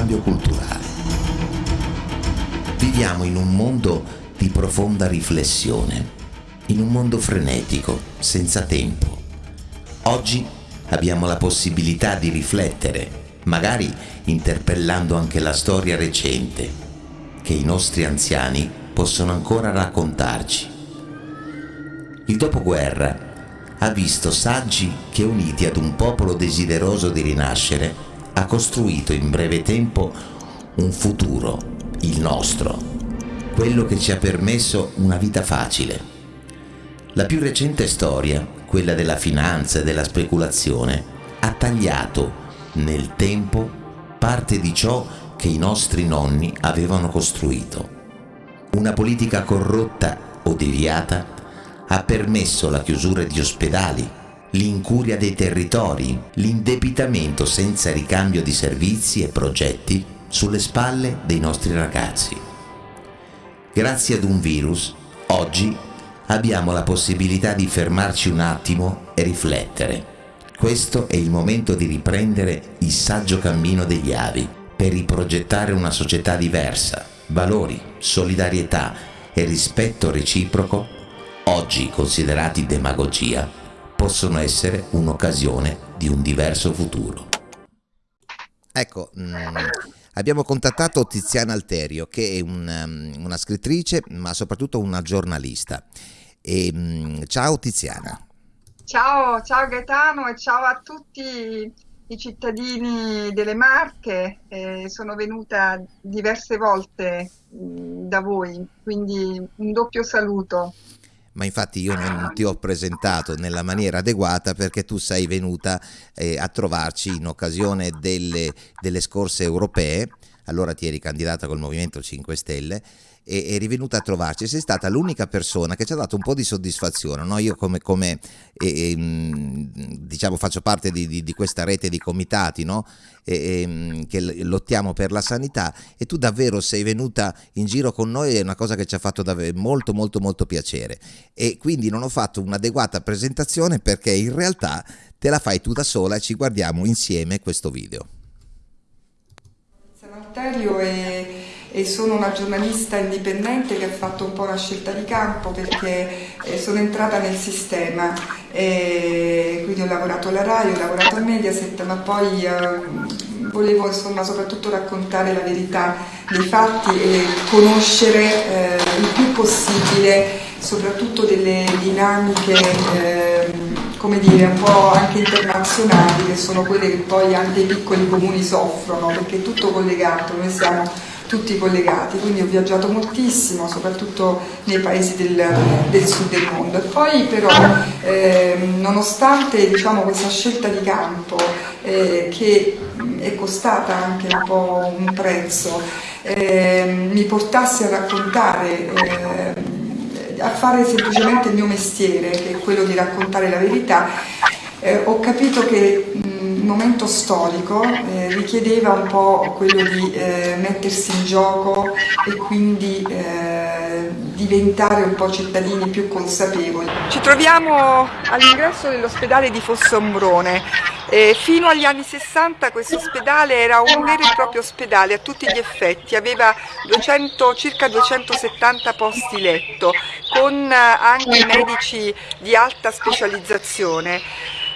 cambio culturale? Viviamo in un mondo di profonda riflessione, in un mondo frenetico, senza tempo. Oggi abbiamo la possibilità di riflettere, magari interpellando anche la storia recente, che i nostri anziani possono ancora raccontarci. Il dopoguerra ha visto saggi che uniti ad un popolo desideroso di rinascere ha costruito in breve tempo un futuro, il nostro, quello che ci ha permesso una vita facile. La più recente storia, quella della finanza e della speculazione, ha tagliato nel tempo parte di ciò che i nostri nonni avevano costruito. Una politica corrotta o deviata ha permesso la chiusura di ospedali, l'incuria dei territori, l'indebitamento senza ricambio di servizi e progetti sulle spalle dei nostri ragazzi. Grazie ad un virus, oggi abbiamo la possibilità di fermarci un attimo e riflettere. Questo è il momento di riprendere il saggio cammino degli avi per riprogettare una società diversa, valori, solidarietà e rispetto reciproco oggi considerati demagogia, possono essere un'occasione di un diverso futuro. Ecco, mh, mm, abbiamo contattato Tiziana Alterio, che è un, um, una scrittrice, ma soprattutto una giornalista. E, mh, mm, ciao Tiziana. Ciao, ciao Gaetano e ciao a tutti i cittadini delle Marche. Eh, sono venuta diverse volte mh, mm, da voi, quindi un doppio saluto ma infatti io non ti ho presentato nella maniera adeguata perché tu sei venuta eh, a trovarci in occasione delle, delle scorse europee, allora ti eri candidata col Movimento 5 Stelle e eri venuta a trovarci, sei stata l'unica persona che ci ha dato un po' di soddisfazione. No? Io come, come eh, diciamo faccio parte di, di, di, questa rete di comitati no? e, che lottiamo per la sanità e tu davvero sei venuta in giro con noi, è una cosa che ci ha fatto davvero molto molto molto piacere e quindi non ho fatto un'adeguata presentazione perché in realtà te la fai tu da sola e ci guardiamo insieme questo video. Salutario e e sono una giornalista indipendente che ha fatto un po' una scelta di campo perché eh, sono entrata nel sistema, e quindi ho lavorato alla RAI, ho lavorato a Mediaset, ma poi eh, volevo insomma soprattutto raccontare la verità dei fatti e conoscere eh, il più possibile soprattutto delle dinamiche eh, come dire, un po' anche internazionali che sono quelle che poi anche i piccoli comuni soffrono perché è tutto collegato, noi siamo tutti collegati, quindi ho viaggiato moltissimo, soprattutto nei paesi del, del sud del mondo. Poi però, eh, nonostante diciamo, questa scelta di campo, eh, che è costata anche un po' un prezzo, eh, mi portasse a raccontare eh, a fare semplicemente il mio mestiere, che è quello di raccontare la verità, eh, ho capito che momento storico eh, richiedeva un po' quello di eh, mettersi in gioco e quindi eh, diventare un po' cittadini più consapevoli. Ci troviamo all'ingresso dell'ospedale di Fossombrone. fino agli anni 60 questo ospedale era un vero e proprio ospedale a tutti gli effetti, aveva 200, circa 270 posti letto con anche medici di alta specializzazione.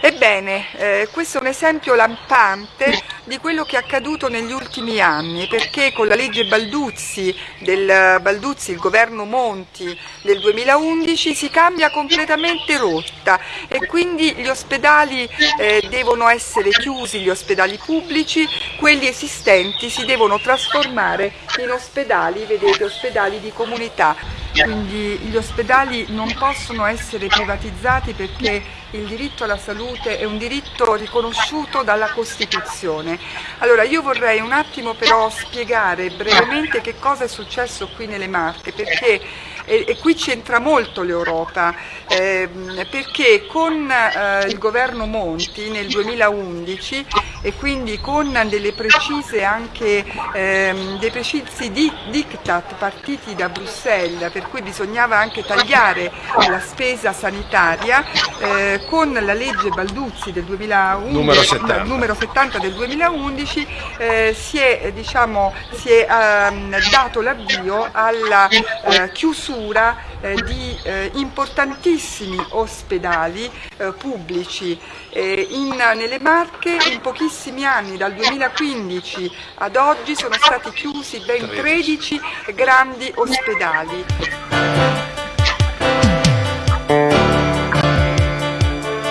Ebbene, eh, questo è un esempio lampante di quello che è accaduto negli ultimi anni, perché con la legge Balduzzi, del Balduzzi, il governo Monti del 2011, si cambia completamente rotta e quindi gli ospedali eh, devono essere chiusi, gli ospedali pubblici, quelli esistenti si devono trasformare in ospedali, vedete, ospedali di comunità. Quindi gli ospedali non possono essere privatizzati perché il diritto alla salute è un diritto riconosciuto dalla Costituzione. Allora io vorrei un attimo però spiegare brevemente che cosa è successo qui nelle Marche, perché e, e qui c'entra molto l'Europa, eh, perché con eh, il governo Monti nel 2011 e quindi con delle precise anche, ehm, dei precisi diktat partiti da Bruxelles, per cui bisognava anche tagliare la spesa sanitaria, eh, con la legge Balduzzi del 2011, numero 70, numero 70 del 2011 eh, si è, diciamo, si è ehm, dato l'avvio alla eh, chiusura chiusura eh, di eh, importantissimi ospedali eh, pubblici eh, in, nelle Marche in pochissimi anni, dal 2015 ad oggi sono stati chiusi ben 13 grandi ospedali.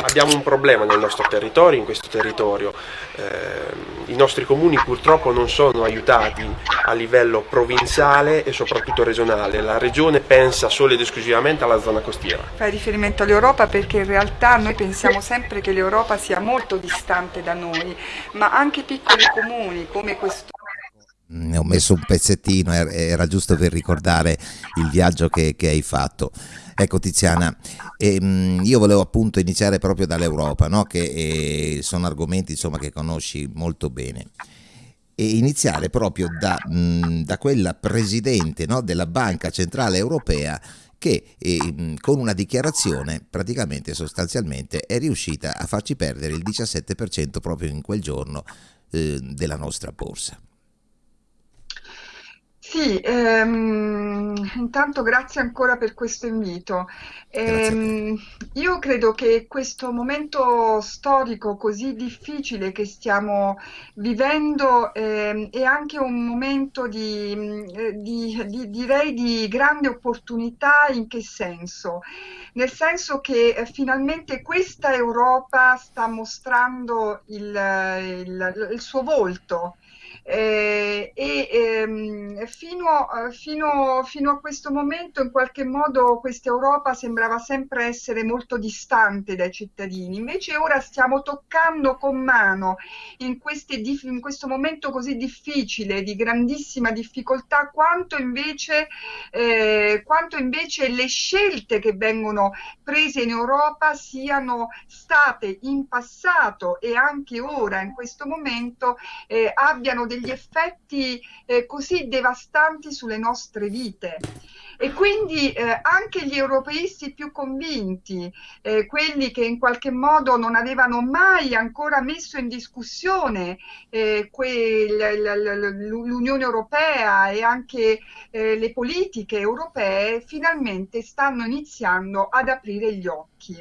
Abbiamo un problema nel nostro territorio, in questo territorio. Eh, I nostri comuni purtroppo non sono aiutati a livello provinciale e soprattutto regionale. La regione pensa solo ed esclusivamente alla zona costiera. Fai riferimento all'Europa perché in realtà noi pensiamo sempre che l'Europa sia molto distante da noi, ma anche piccoli comuni come questo ne ho messo un pezzettino, era giusto per ricordare il viaggio che, che hai fatto. Ecco Tiziana, ehm, io volevo appunto iniziare proprio dall'Europa, no? che eh, sono argomenti insomma, che conosci molto bene e iniziare proprio da, mh, da quella presidente no, della Banca Centrale Europea che eh, con una dichiarazione praticamente sostanzialmente è riuscita a farci perdere il 17% proprio in quel giorno eh, della nostra borsa. Sì, ehm, intanto grazie ancora per questo invito. Ehm, io credo che questo momento storico così difficile che stiamo vivendo ehm, è anche un momento di, eh, di- di- direi di grande opportunità in che senso? Nel senso che eh, finalmente questa Europa sta mostrando il, il- il suo volto eh, e ehm, fino, fino, fino, a questo momento in qualche modo questa Europa sembrava sempre essere molto distante dai cittadini, invece ora stiamo toccando con mano in, queste, in questo momento così difficile, di grandissima difficoltà, quanto invece, eh, quanto invece le scelte che vengono prese in Europa siano state in passato e anche ora in questo momento eh, abbiano degli effetti eh, così devastanti sulle nostre vite. E quindi eh, anche gli europeisti più convinti, eh, quelli che in qualche modo non avevano mai ancora messo in discussione eh, l'Unione Europea e anche eh, le politiche europee, finalmente stanno iniziando ad aprire gli occhi.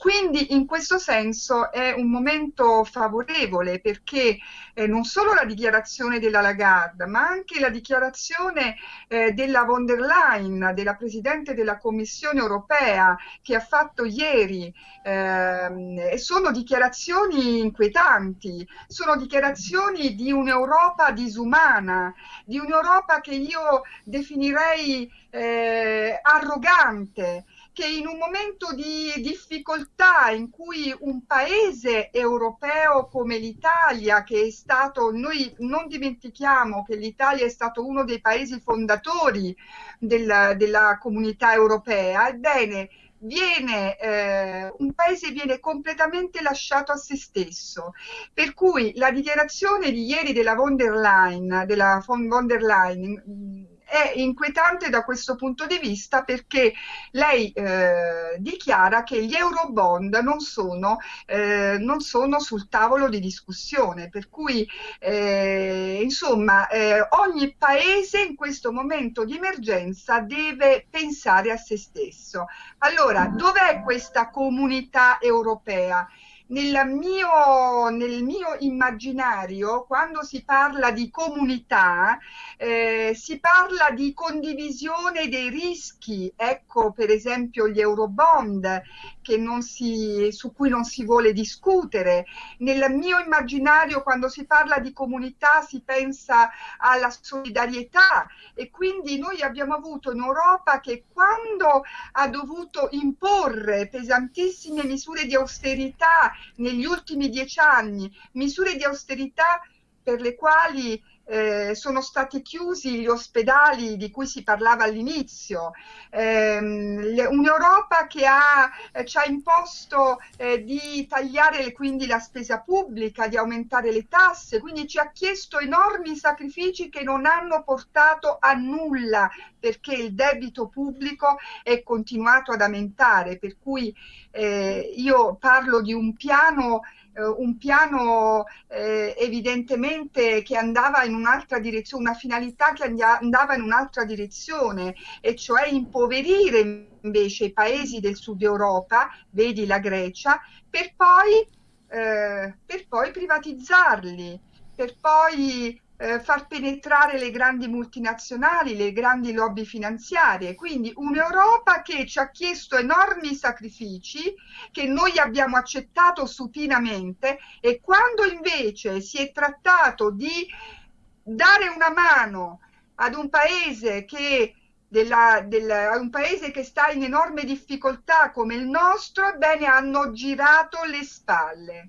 Quindi in questo senso è un momento favorevole perché eh, non solo la dichiarazione della Lagarde, ma anche la dichiarazione eh, della von der Leyen, della Presidente della Commissione europea, che ha fatto ieri, eh, sono dichiarazioni inquietanti, sono dichiarazioni di un'Europa disumana, di un'Europa che io definirei eh, arrogante che in un momento di difficoltà in cui un paese europeo come l'Italia, che è stato, noi non dimentichiamo che l'Italia è stato uno dei paesi fondatori del, della comunità europea, ebbene, Viene, eh, un paese viene completamente lasciato a se stesso. Per cui la dichiarazione di ieri della von der Leyen, della von der Leyen è inquietante da questo punto di vista perché lei eh, dichiara che gli eurobond non sono, eh, non sono, sul tavolo di discussione, per cui eh, insomma eh, ogni paese in questo momento di emergenza deve pensare a se stesso. Allora, dov'è questa comunità europea? Nel mio, nel mio immaginario, quando si parla di comunità, eh, si parla di condivisione dei rischi. Ecco, per esempio, gli eurobond si, su cui non si vuole discutere. Nel mio immaginario quando si parla di comunità si pensa alla solidarietà e quindi noi abbiamo avuto un'Europa che quando ha dovuto imporre pesantissime misure di austerità negli ultimi dieci anni, misure di austerità per le quali eh, sono stati chiusi gli ospedali di cui si parlava all'inizio, eh, un'Europa che ha, eh, ci ha imposto eh, di tagliare quindi la spesa pubblica, di aumentare le tasse, quindi ci ha chiesto enormi sacrifici che non hanno portato a nulla perché il debito pubblico è continuato ad aumentare, per cui eh, io parlo di un piano eh, un piano eh, evidentemente che andava in un'altra direzione, una finalità che andava in un'altra direzione, e cioè impoverire invece i paesi del sud Europa, vedi la Grecia, per poi, eh, per poi privatizzarli, per poi eh, far penetrare le grandi multinazionali, le grandi lobby finanziarie, quindi un'Europa che ci ha chiesto enormi sacrifici che noi abbiamo accettato supinamente e quando invece si è trattato di dare una mano ad un paese che della, della, un paese che sta in enorme difficoltà come il nostro, ebbene hanno girato le spalle.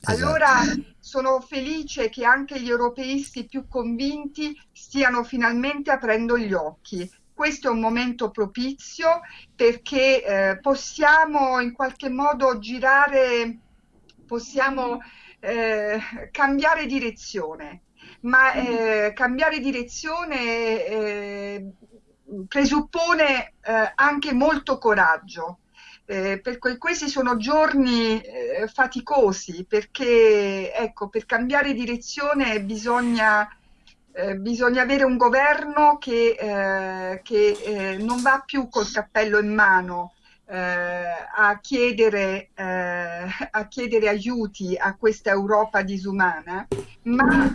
Esatto. Allora sono felice che anche gli europeisti più convinti stiano finalmente aprendo gli occhi. Questo è un momento propizio perché eh, possiamo in qualche modo girare, possiamo eh, cambiare direzione, ma eh, cambiare direzione eh, presuppone eh, anche molto coraggio eh, per questi sono giorni eh, faticosi perché ecco, per cambiare direzione bisogna, eh, bisogna avere un governo che, eh, che eh, non va più col cappello in mano eh, a chiedere, a, chiedere, aiuti a questa Europa disumana, ma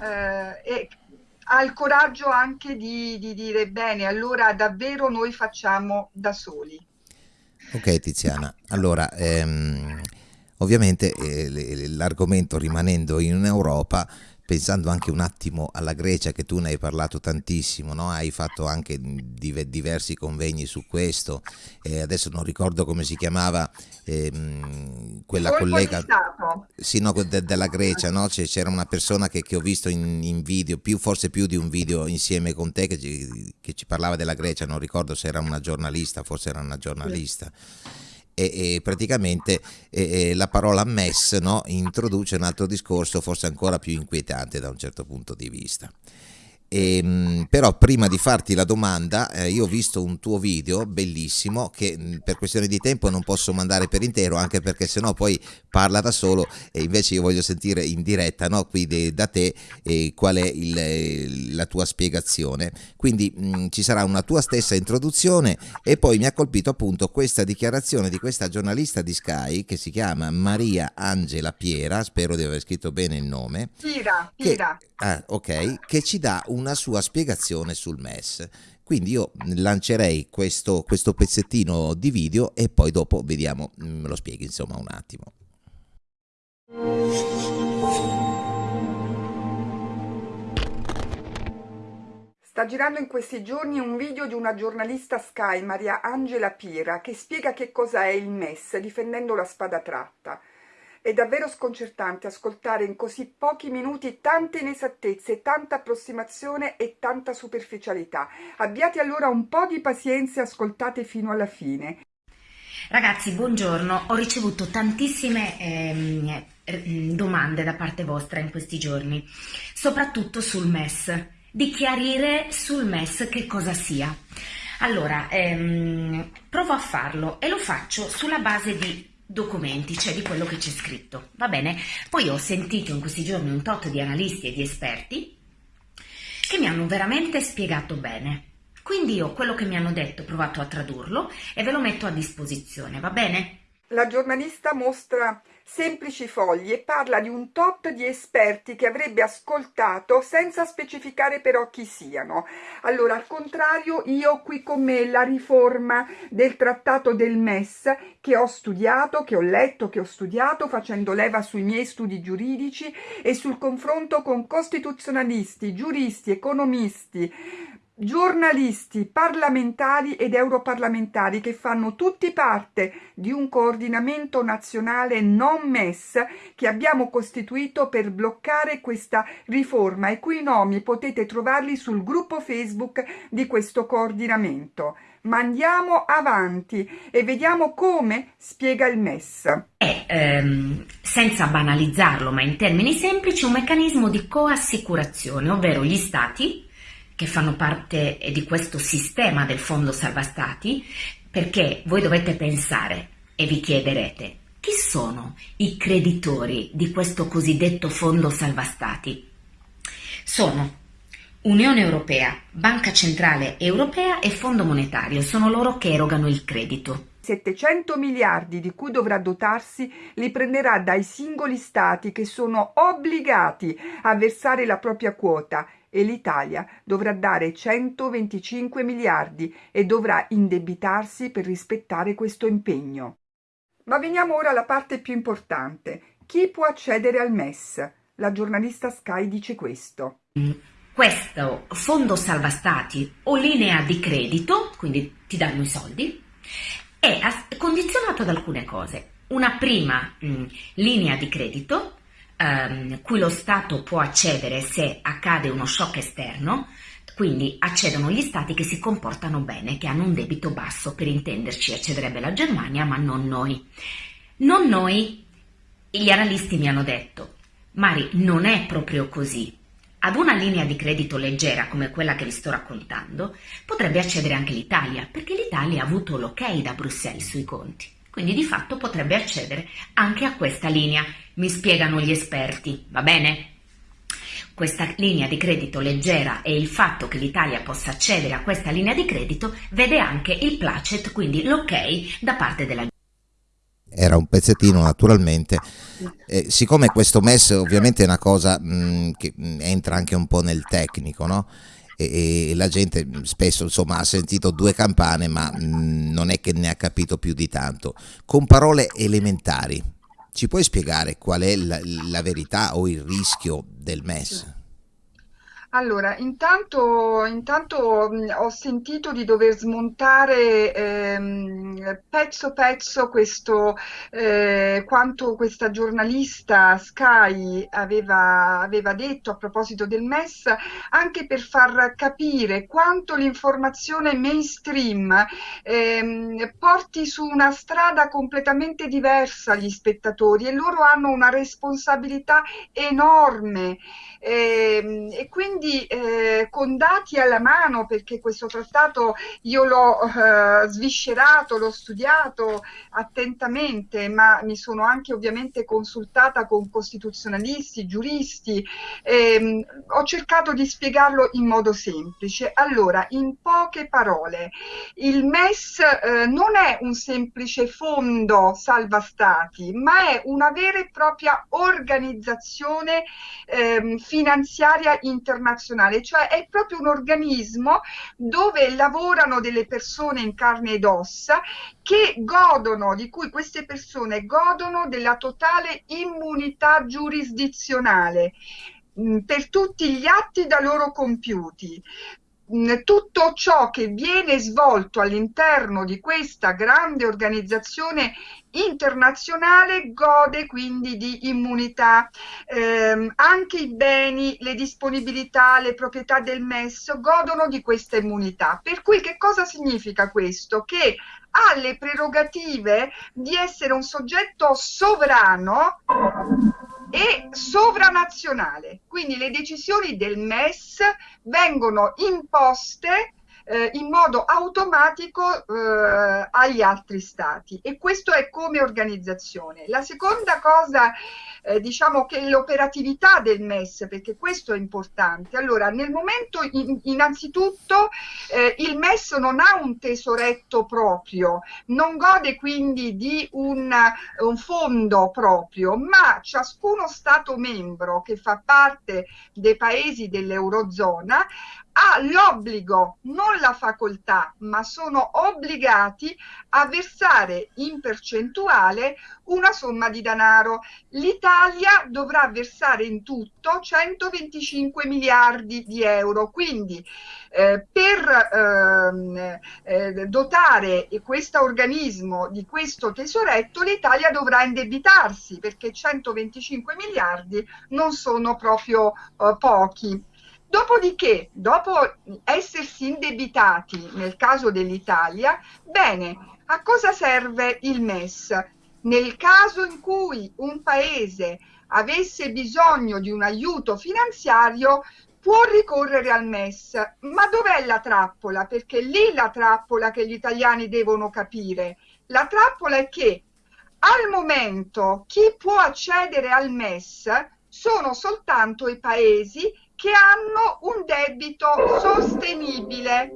ha il coraggio anche di, di dire bene, allora davvero noi facciamo da soli. Ok Tiziana, allora ehm, ovviamente eh, l'argomento rimanendo in Europa pensando anche un attimo alla Grecia che tu ne hai parlato tantissimo, no? hai fatto anche diversi convegni su questo, eh, adesso non ricordo come si chiamava ehm, quella Colpo collega sì, no, de della Grecia, no? c'era una persona che, che ho visto in, in, video, più, forse più di un video insieme con te che ci, che ci, parlava della Grecia, non ricordo se era una giornalista, forse era una giornalista. Sì e, e praticamente e, la parola mess no, introduce un altro discorso forse ancora più inquietante da un certo punto di vista. E, ehm, però prima di farti la domanda eh, io ho visto un tuo video bellissimo che mh, per questione di tempo non posso mandare per intero anche perché sennò poi parla da solo e invece io voglio sentire in diretta no, qui de, da te eh, qual è il, la tua spiegazione quindi mh, ci sarà una tua stessa introduzione e poi mi ha colpito appunto questa dichiarazione di questa giornalista di Sky che si chiama Maria Angela Piera spero di aver scritto bene il nome Pira, Pira. Che, ah, ok, che ci dà una sua spiegazione sul MES. Quindi io lancerei questo, questo pezzettino di video e poi dopo vediamo, mm, me lo spieghi insomma un attimo. Sta girando in questi giorni un video di una giornalista Sky, Maria Angela Pira, che spiega che cosa è il MES, difendendo la spada tratta. È davvero sconcertante ascoltare in così pochi minuti tante inesattezze, tanta approssimazione e tanta superficialità. Abbiate allora un po' di pazienza e ascoltate fino alla fine. Ragazzi, buongiorno. Ho ricevuto tantissime ehm, domande da parte vostra in questi giorni, soprattutto sul MES, di chiarire sul MES che cosa sia. Allora, ehm, provo a farlo e lo faccio sulla base di documenti, cioè di quello che c'è scritto, va bene? Poi ho sentito in questi giorni un tot di analisti e di esperti che mi hanno veramente spiegato bene. Quindi io quello che mi hanno detto ho provato a tradurlo e ve lo metto a disposizione, va bene? La giornalista mostra semplici fogli e parla di un tot di esperti che avrebbe ascoltato senza specificare però chi siano. Allora, al contrario, io ho qui con me la riforma del trattato del MES che ho studiato, che ho letto, che ho studiato facendo leva sui miei studi giuridici e sul confronto con costituzionalisti, giuristi, economisti, giornalisti, parlamentari ed europarlamentari che fanno tutti parte di un coordinamento nazionale non MES che abbiamo costituito per bloccare questa riforma i cui nomi potete trovarli sul gruppo Facebook di questo coordinamento. Ma andiamo avanti e vediamo come spiega il MES. È, ehm, senza banalizzarlo, ma in termini semplici, un meccanismo di coassicurazione, ovvero gli stati che fanno parte di questo sistema del Fondo Salva Stati, perché voi dovete pensare e vi chiederete chi sono i creditori di questo cosiddetto Fondo Salva Stati? Sono Unione Europea, Banca Centrale Europea e Fondo Monetario, sono loro che erogano il credito. 700 miliardi di cui dovrà dotarsi li prenderà dai singoli stati che sono obbligati a versare la propria quota e l'Italia dovrà dare 125 miliardi e dovrà indebitarsi per rispettare questo impegno. Ma veniamo ora alla parte più importante. Chi può accedere al MES? La giornalista Sky dice questo. Questo fondo salva stati o linea di credito, quindi ti danno i soldi, è condizionato ad alcune cose. Una prima mh, linea di credito ehm, cui lo Stato può accedere se accade uno shock esterno, quindi accedono gli stati che si comportano bene, che hanno un debito basso, per intenderci accederebbe la Germania, ma non noi. Non noi, gli analisti mi hanno detto, Mari, non è proprio così. Ad una linea di credito leggera come quella che vi sto raccontando potrebbe accedere anche l'Italia, perché l'Italia ha avuto l'ok da Bruxelles sui conti quindi di fatto potrebbe accedere anche a questa linea, mi spiegano gli esperti, va bene? Questa linea di credito leggera e il fatto che l'Italia possa accedere a questa linea di credito vede anche il placet, quindi l'ok da parte della era un pezzettino naturalmente. Eh, siccome questo MES ovviamente è una cosa mh, mm, che mm, entra anche un po' nel tecnico, no? e, e la gente spesso insomma, ha sentito due campane ma mh, mm, non è che ne ha capito più di tanto. Con parole elementari, ci puoi spiegare qual è la, la verità o il rischio del MES? Allora, intanto, intanto mh, ho sentito di dover smontare ehm, pezzo pezzo questo, eh, quanto questa giornalista Sky aveva, aveva detto a proposito del MES, anche per far capire quanto l'informazione mainstream ehm, porti su una strada completamente diversa gli spettatori e loro hanno una responsabilità enorme eh, e quindi eh, con dati alla mano perché questo trattato io l'ho eh, sviscerato, l'ho studiato attentamente ma mi sono anche ovviamente consultata con costituzionalisti, giuristi ehm, ho cercato di spiegarlo in modo semplice. Allora in poche parole il MES eh, non è un semplice fondo salva stati ma è una vera e propria organizzazione ehm, finanziaria internazionale, cioè è proprio un organismo dove lavorano delle persone in carne ed ossa che godono, di cui queste persone godono della totale immunità giurisdizionale mm, per tutti gli atti da loro compiuti tutto ciò che viene svolto all'interno di questa grande organizzazione internazionale gode quindi di immunità. Eh, anche i beni, le disponibilità, le proprietà del MES godono di questa immunità. Per cui che cosa significa questo? Che ha le prerogative di essere un soggetto sovrano e sovranazionale. Quindi le decisioni del MES vengono imposte eh, in modo automatico eh, agli altri stati e questo è come organizzazione. La seconda cosa eh, diciamo che l'operatività del MES, perché questo è importante. Allora, nel momento in, innanzitutto eh, il MES non ha un tesoretto proprio, non gode quindi di un, un fondo proprio, ma ciascuno Stato membro che fa parte dei paesi dell'Eurozona ha l'obbligo, non la facoltà, ma sono obbligati a versare in percentuale una somma di denaro. L'Italia dovrà versare in tutto 125 miliardi di euro, quindi eh, per ehm, eh, dotare questo organismo di questo tesoretto l'Italia dovrà indebitarsi perché 125 miliardi non sono proprio eh, pochi. Dopodiché, dopo essersi indebitati nel caso dell'Italia, bene, a cosa serve il MES? Nel caso in cui un paese avesse bisogno di un aiuto finanziario, può ricorrere al MES. Ma dov'è la trappola? Perché lì la trappola che gli italiani devono capire. La trappola è che al momento chi può accedere al MES sono soltanto i paesi che hanno un debito sostenibile.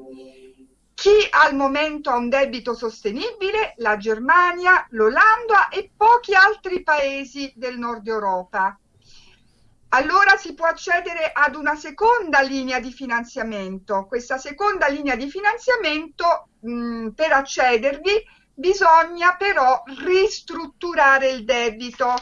Chi al momento ha un debito sostenibile? La Germania, l'Olanda e pochi altri paesi del nord Europa. Allora si può accedere ad una seconda linea di finanziamento. Questa seconda linea di finanziamento, mh, per accedervi, bisogna però ristrutturare il debito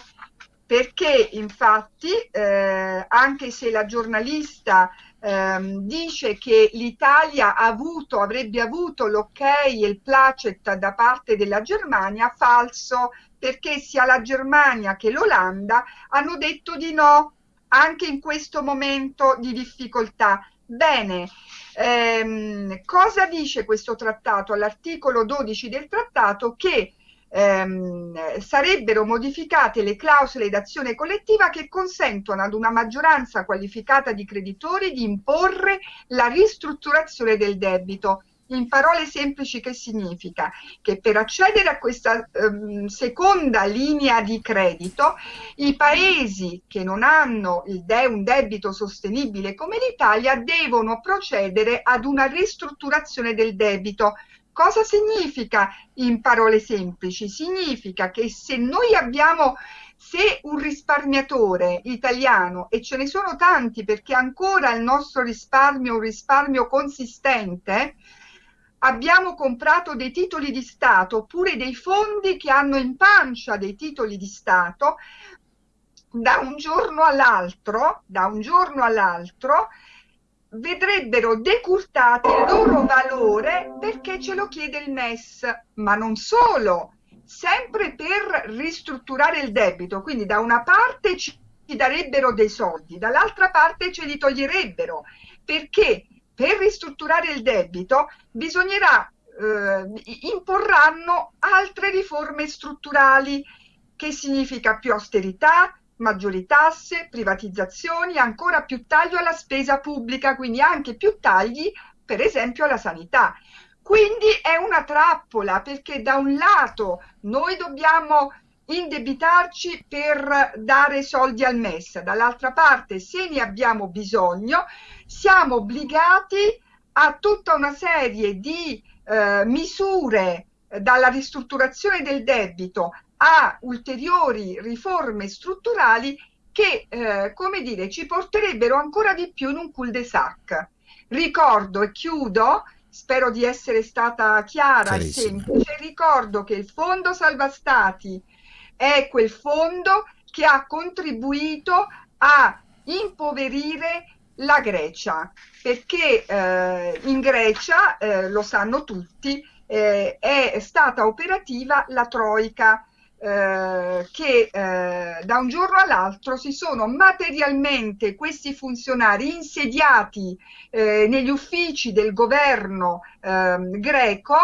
perché infatti eh, anche se la giornalista ehm, dice che l'Italia avrebbe avuto l'ok e il placet da parte della Germania, falso, perché sia la Germania che l'Olanda hanno detto di no anche in questo momento di difficoltà. Bene, ehm, cosa dice questo trattato? All'articolo 12 del trattato che ehm, sarebbero modificate le clausole d'azione collettiva che consentono ad una maggioranza qualificata di creditori di imporre la ristrutturazione del debito. In parole semplici che significa? Che per accedere a questa ehm, seconda linea di credito i paesi che non hanno de un debito sostenibile come l'Italia devono procedere ad una ristrutturazione del debito Cosa significa in parole semplici? Significa che se noi abbiamo, se un risparmiatore italiano, e ce ne sono tanti perché ancora il nostro risparmio è un risparmio consistente, abbiamo comprato dei titoli di Stato oppure dei fondi che hanno in pancia dei titoli di Stato, da un giorno all'altro, da un giorno all'altro, vedrebbero decurtati il loro valore perché ce lo chiede il MES, ma non solo, sempre per ristrutturare il debito, quindi da una parte ci darebbero dei soldi, dall'altra parte ce li toglierebbero, perché per ristrutturare il debito bisognerà, eh, imporranno altre riforme strutturali, che significa più austerità, maggiori tasse, privatizzazioni, ancora più taglio alla spesa pubblica, quindi anche più tagli per esempio alla sanità. Quindi è una trappola perché da un lato noi dobbiamo indebitarci per dare soldi al MES, dall'altra parte se ne abbiamo bisogno siamo obbligati a tutta una serie di eh, misure dalla ristrutturazione del debito a ulteriori riforme strutturali che, eh, come dire, ci porterebbero ancora di più in un cul-de-sac. Ricordo e chiudo, spero di essere stata chiara e semplice, ricordo che il Fondo Salva Stati è quel fondo che ha contribuito a impoverire la Grecia, perché eh, in Grecia, eh, lo sanno tutti, eh, è stata operativa la Troica, eh, che eh, da un giorno all'altro si sono materialmente questi funzionari insediati eh, negli uffici del governo ehm, greco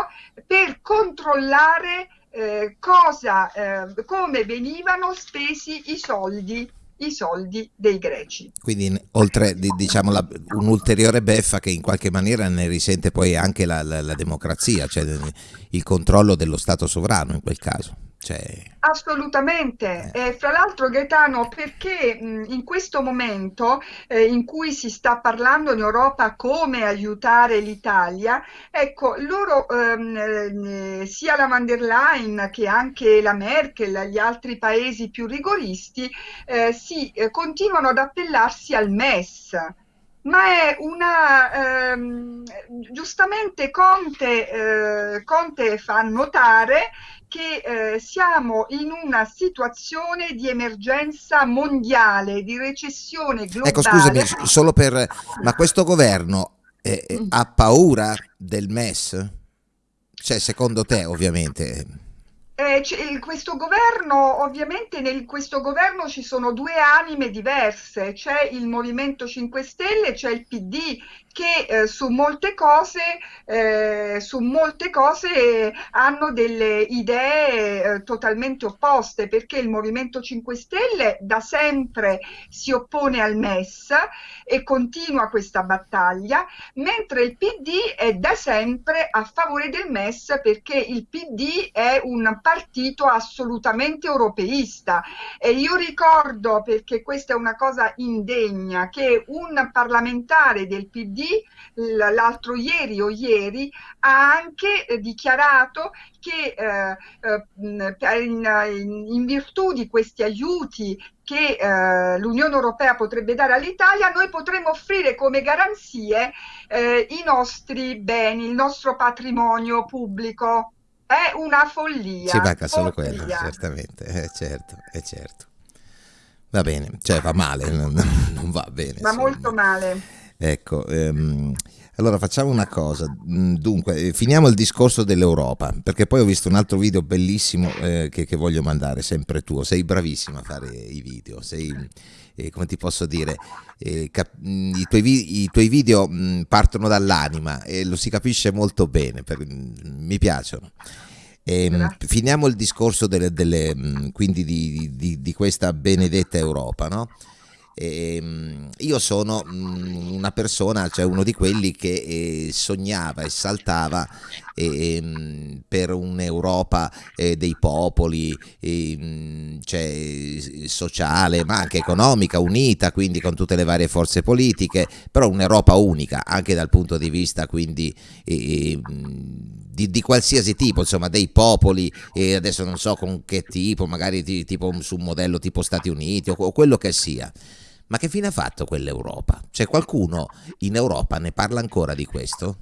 per controllare eh, cosa, eh, come venivano spesi i soldi i soldi dei greci. Quindi oltre diciamo la, un'ulteriore beffa che in qualche maniera ne risente poi anche la, la, la democrazia, cioè il controllo dello Stato sovrano in quel caso. Cioè... Assolutamente, eh. Eh, fra l'altro Gaetano, perché mh, in questo momento eh, in cui si sta parlando in Europa come aiutare l'Italia, ecco, loro, ehm, eh, sia la van der Leyen che anche la Merkel, gli altri paesi più rigoristi, eh, si eh, continuano ad appellarsi al MES ma è una ehm, giustamente Conte, eh, Conte, fa notare che eh, siamo in una situazione di emergenza mondiale, di recessione globale. Ecco, scusami, solo per... ma questo governo eh, eh, ha paura del MES? Cioè, secondo te, ovviamente... Eh, questo governo, ovviamente in questo governo ci sono due anime diverse, c'è il Movimento 5 Stelle, c'è il PD che eh, su molte cose, eh, su molte cose hanno delle idee eh, totalmente opposte, perché il Movimento 5 Stelle da sempre si oppone al MES e continua questa battaglia, mentre il PD è da sempre a favore del MES perché il PD è un partito assolutamente europeista. E io ricordo, perché questa è una cosa indegna, che un parlamentare del PD l'altro ieri o ieri ha anche eh, dichiarato che eh, eh in, in, virtù di questi aiuti che eh, l'Unione Europea potrebbe dare all'Italia, noi potremmo offrire come garanzie eh, i nostri beni, il nostro patrimonio pubblico. È una follia. Ci manca solo quello, certamente, eh, certo, è certo. Va bene, cioè va male, non, non va bene. Va molto male. Ecco, ehm, allora facciamo una cosa, mm, dunque eh, finiamo il discorso dell'Europa, perché poi ho visto un altro video bellissimo eh, che, che, voglio mandare, sempre tuo, sei bravissimo a fare i video, sei, eh, come ti posso dire, eh, mm, i, tuoi i, tuoi video mh, mm, partono dall'anima e lo si capisce molto bene, per, mi piacciono. E, finiamo il discorso delle, delle, quindi di, di, di, questa benedetta Europa, no? E, ehm, io sono mm, una persona, cioè uno di quelli che eh, sognava e saltava eh, per un'Europa eh, dei popoli, ehm, cioè, sociale ma anche economica, unita, quindi con tutte le varie forze politiche, però un'Europa unica anche dal punto di vista quindi ehm, di, di, qualsiasi tipo, insomma, dei popoli, e adesso non so con che tipo, magari di, tipo su un modello tipo Stati Uniti o, o quello che sia. Ma che fine ha fatto quell'Europa? C'è qualcuno in Europa ne parla ancora di questo?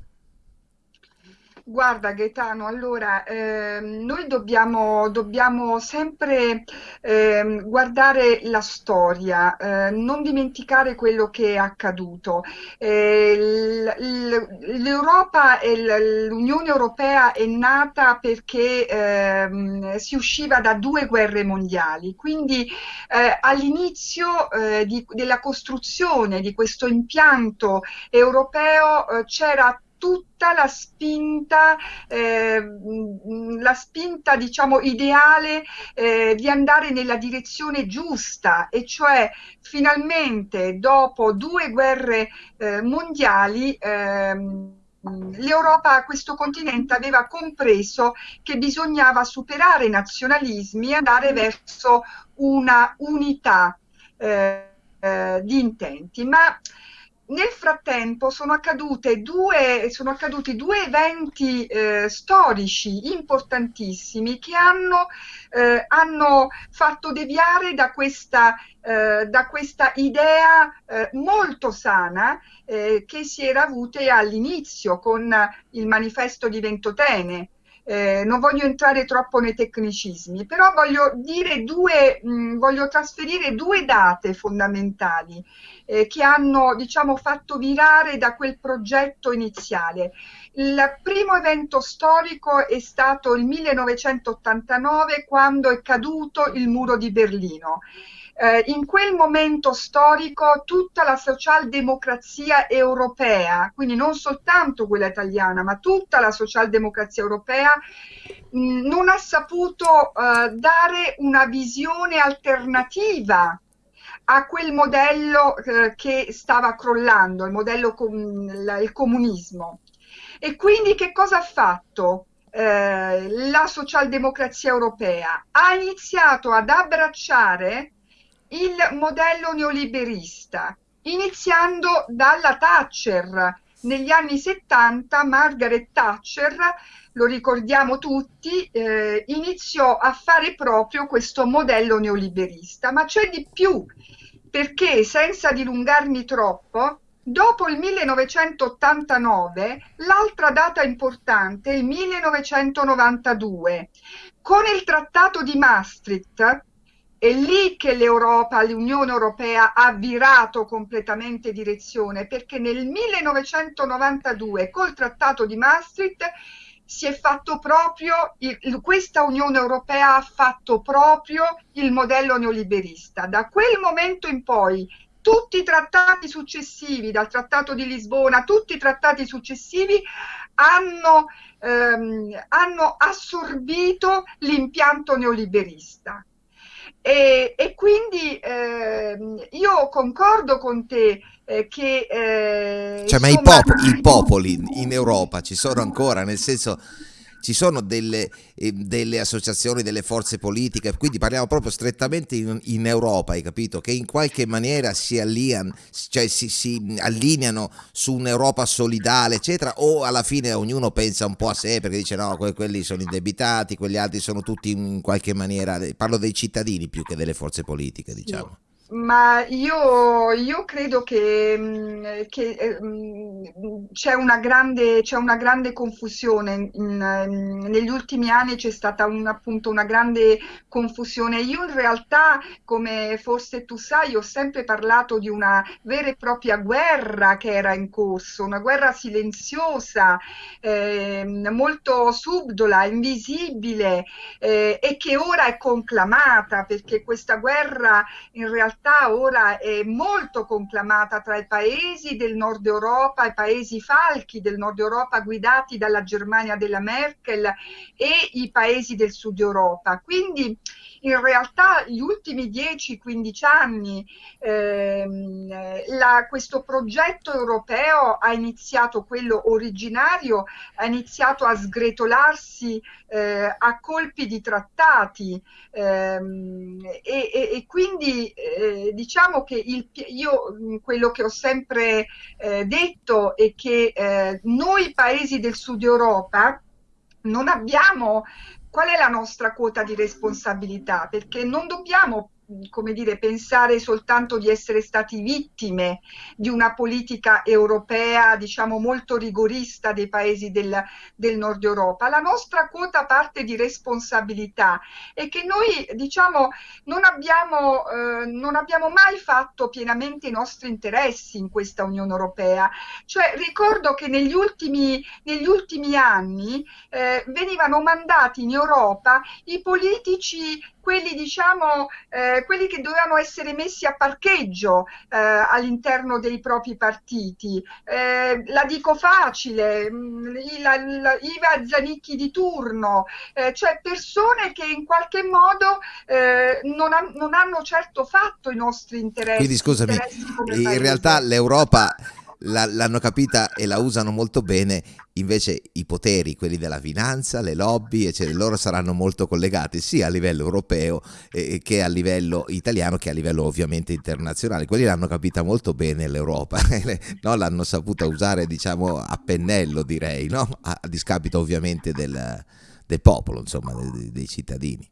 Guarda Gaetano, allora eh, noi dobbiamo, dobbiamo sempre eh, guardare la storia, eh, non dimenticare quello che è accaduto. Eh, L'Europa e l'Unione Europea è nata perché ehm, si usciva da due guerre mondiali, quindi eh, all'inizio eh, della costruzione di questo impianto europeo c'era tutta la spinta, eh, la spinta diciamo ideale eh, di andare nella direzione giusta e cioè finalmente dopo due guerre eh, mondiali ehm, l'Europa, questo continente, aveva compreso che bisognava superare i nazionalismi e andare verso una unità eh, eh, di intenti. Ma nel frattempo sono, due, sono accaduti due eventi eh, storici importantissimi che hanno, eh, hanno, fatto deviare da questa, eh, da questa idea eh, molto sana eh, che si era avuta all'inizio con il manifesto di Ventotene. Eh, non voglio entrare troppo nei tecnicismi, però voglio, due, mh, voglio trasferire due date fondamentali eh, che hanno diciamo, fatto virare da quel progetto iniziale. Il primo evento storico è stato il 1989 quando è caduto il muro di Berlino. Eh, in quel momento storico tutta la socialdemocrazia europea, quindi non soltanto quella italiana, ma tutta la socialdemocrazia europea mh, non ha saputo eh, dare una visione alternativa a quel modello eh, che stava crollando, il modello com il comunismo. E quindi che cosa ha fatto? Eh, la socialdemocrazia europea ha iniziato ad abbracciare il modello neoliberista, iniziando dalla Thatcher. Negli anni 70 Margaret Thatcher, lo ricordiamo tutti, eh, iniziò a fare proprio questo modello neoliberista, ma c'è di più, perché senza dilungarmi troppo, Dopo il 1989, l'altra data importante è il 1992. Con il Trattato di Maastricht, è lì che l'Europa, l'Unione Europea ha virato completamente direzione, perché nel 1992 col Trattato di Maastricht si è fatto proprio, questa Unione Europea ha fatto proprio il modello neoliberista. Da quel momento in poi tutti i trattati successivi, dal Trattato di Lisbona, tutti i trattati successivi hanno, ehm, hanno assorbito l'impianto neoliberista. E, e quindi eh, io concordo con te eh, che... Eh, cioè, insomma, ma i, pop i popoli in Europa ci sono ancora, nel senso ci sono delle, eh, delle, associazioni, delle forze politiche, quindi parliamo proprio strettamente in, in Europa, hai capito? Che in qualche maniera si, allian, cioè si, si, allineano su un'Europa solidale, eccetera, o alla fine ognuno pensa un po' a sé perché dice no, que quelli sono indebitati, quegli altri sono tutti in qualche maniera, parlo dei cittadini più che delle forze politiche, diciamo. Sì. Ma io, io credo che, mm, che eh, c'è una una grande confusione. Negli ultimi anni c'è stata un, appunto una grande confusione. Io in realtà, come forse tu sai, ho sempre parlato di una vera e propria guerra che era in corso, una guerra silenziosa, eh, molto subdola, invisibile eh, e che ora è conclamata perché questa guerra in realtà realtà ora è molto conclamata tra i paesi del nord Europa, i paesi falchi del nord Europa guidati dalla Germania della Merkel e i paesi del sud Europa. Quindi in realtà gli ultimi 10-15 anni ehm, la, questo progetto europeo ha iniziato, quello originario, ha iniziato a sgretolarsi eh, a colpi di trattati ehm, e, e, e, quindi eh, diciamo che il, io quello che ho sempre eh, detto è che eh, noi paesi del sud Europa non abbiamo qual è la nostra quota di responsabilità? Perché non dobbiamo come dire, pensare soltanto di essere stati vittime di una politica europea, diciamo, molto rigorista dei paesi del, del nord Europa. La nostra quota parte di responsabilità è che noi, diciamo, non abbiamo, eh, non abbiamo mai fatto pienamente i nostri interessi in questa Unione Europea. Cioè, ricordo che negli ultimi, negli ultimi anni eh, venivano mandati in Europa i politici quelli, diciamo, eh, quelli che dovevano essere messi a parcheggio eh, all'interno dei propri partiti. Eh, la dico facile, mm, la, la, Iva Zanicchi di turno, eh, cioè persone che in qualche modo eh, non, ha, non, hanno certo fatto i nostri interessi. Quindi scusami, in realtà l'Europa l'hanno capita e la usano molto bene, invece i poteri, quelli della finanza, le lobby, eccetera, loro saranno molto collegati sia a livello europeo eh, che a livello italiano che a livello ovviamente internazionale. Quelli l'hanno capita molto bene l'Europa, no? l'hanno saputa usare diciamo a pennello direi, no? a, a discapito ovviamente del, del popolo, insomma, dei, dei cittadini.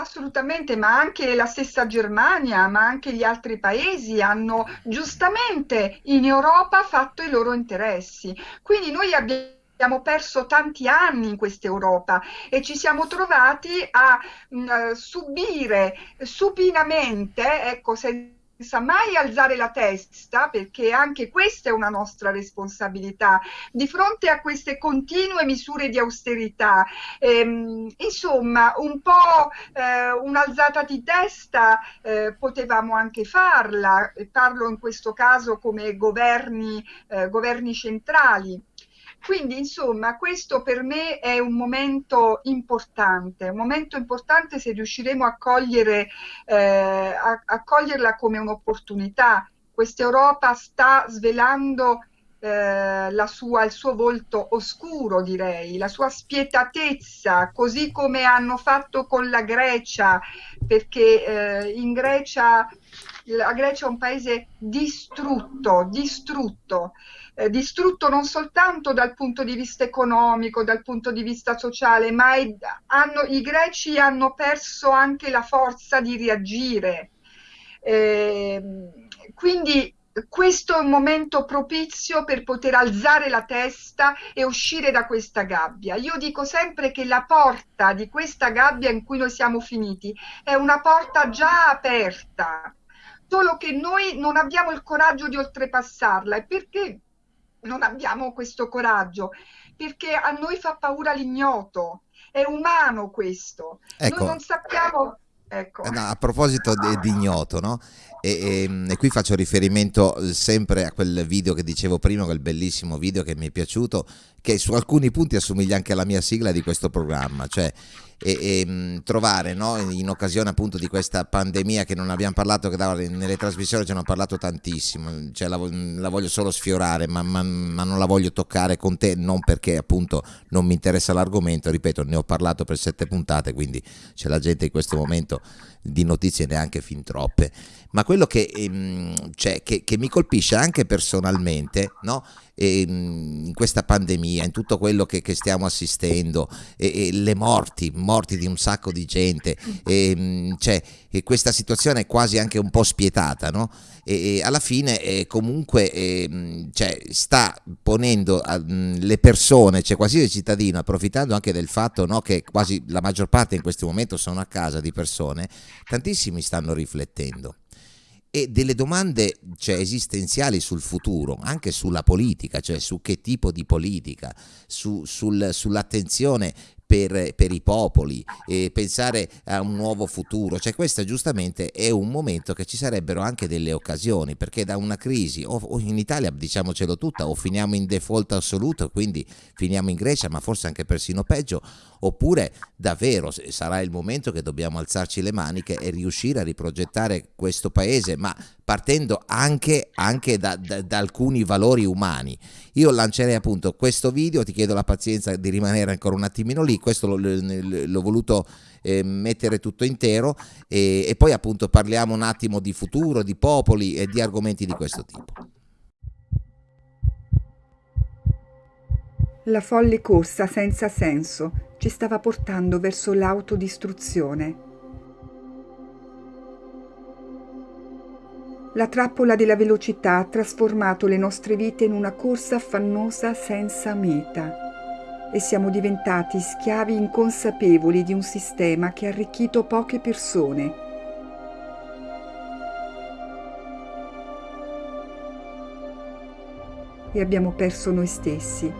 Assolutamente, ma anche la stessa Germania, ma anche gli altri paesi hanno giustamente in Europa fatto i loro interessi. Quindi noi abbiamo abbiamo perso tanti anni in questa Europa e ci siamo trovati a mh, subire supinamente, ecco, se senza mai alzare la testa, perché anche questa è una nostra responsabilità, di fronte a queste continue misure di austerità. Ehm, insomma, un po' eh, un'alzata di testa eh, potevamo anche farla, parlo in questo caso come governi, eh, governi centrali Quindi, insomma, questo per me è un momento importante, un momento importante se riusciremo a, cogliere, eh, a, a coglierla come un'opportunità. Questa Europa sta svelando eh, sua, il suo volto oscuro, direi, la sua spietatezza, così come hanno fatto con la Grecia, perché eh, in Grecia la Grecia è un paese distrutto, distrutto, eh, distrutto non soltanto dal punto di vista economico, dal punto di vista sociale, ma è, hanno, i greci hanno perso anche la forza di reagire. Eh, quindi questo è un momento propizio per poter alzare la testa e uscire da questa gabbia. Io dico sempre che la porta di questa gabbia in cui noi siamo finiti è una porta già aperta, solo che noi non abbiamo il coraggio di oltrepassarla. E perché non abbiamo questo coraggio? Perché a noi fa paura l'ignoto, è umano questo. Ecco. Noi non sappiamo... Ecco. Eh, no, a proposito di, di ignoto, no? E, e, e, qui faccio riferimento sempre a quel video che dicevo prima, quel bellissimo video che mi è piaciuto, che su alcuni punti assomiglia anche alla mia sigla di questo programma, cioè e, e mm, trovare no, in occasione appunto di questa pandemia che non abbiamo parlato, che nelle trasmissioni ci hanno parlato tantissimo, cioè la, la, voglio solo sfiorare, ma, ma, ma, non la voglio toccare con te, non perché appunto non mi interessa l'argomento, ripeto, ne ho parlato per sette puntate, quindi c'è la gente in questo momento di notizie neanche fin troppe, ma quello che, ehm, cioè, che, che mi colpisce anche personalmente, no? Ehm, in questa pandemia, in tutto quello che, che stiamo assistendo, e, e le morti, morti di un sacco di gente, e, ehm, cioè, e questa situazione è quasi anche un po' spietata, no? E, e alla fine eh, comunque eh, cioè, sta ponendo eh, le persone, cioè qualsiasi cittadino, approfittando anche del fatto no, che quasi la maggior parte in questo momento sono a casa di persone, tantissimi stanno riflettendo e delle domande cioè, esistenziali sul futuro, anche sulla politica, cioè su che tipo di politica, su, sul, sull'attenzione per, per, i popoli, pensare a un nuovo futuro. Cioè questo giustamente è un momento che ci sarebbero anche delle occasioni, perché da una crisi, o, o in Italia diciamocelo tutta, o finiamo in default assoluto, quindi finiamo in Grecia, ma forse anche persino peggio, oppure davvero sarà il momento che dobbiamo alzarci le maniche e riuscire a riprogettare questo paese, ma partendo anche, anche da, da, da, alcuni valori umani. Io lancerei appunto questo video, ti chiedo la pazienza di rimanere ancora un attimino lì, questo l'ho voluto eh, mettere tutto intero e, e poi appunto parliamo un attimo di futuro, di popoli e di argomenti di questo tipo. La folle corsa senza senso ci stava portando verso l'autodistruzione. La trappola della velocità ha trasformato le nostre vite in una corsa affannosa senza meta e siamo diventati schiavi inconsapevoli di un sistema che ha arricchito poche persone. E abbiamo perso noi stessi,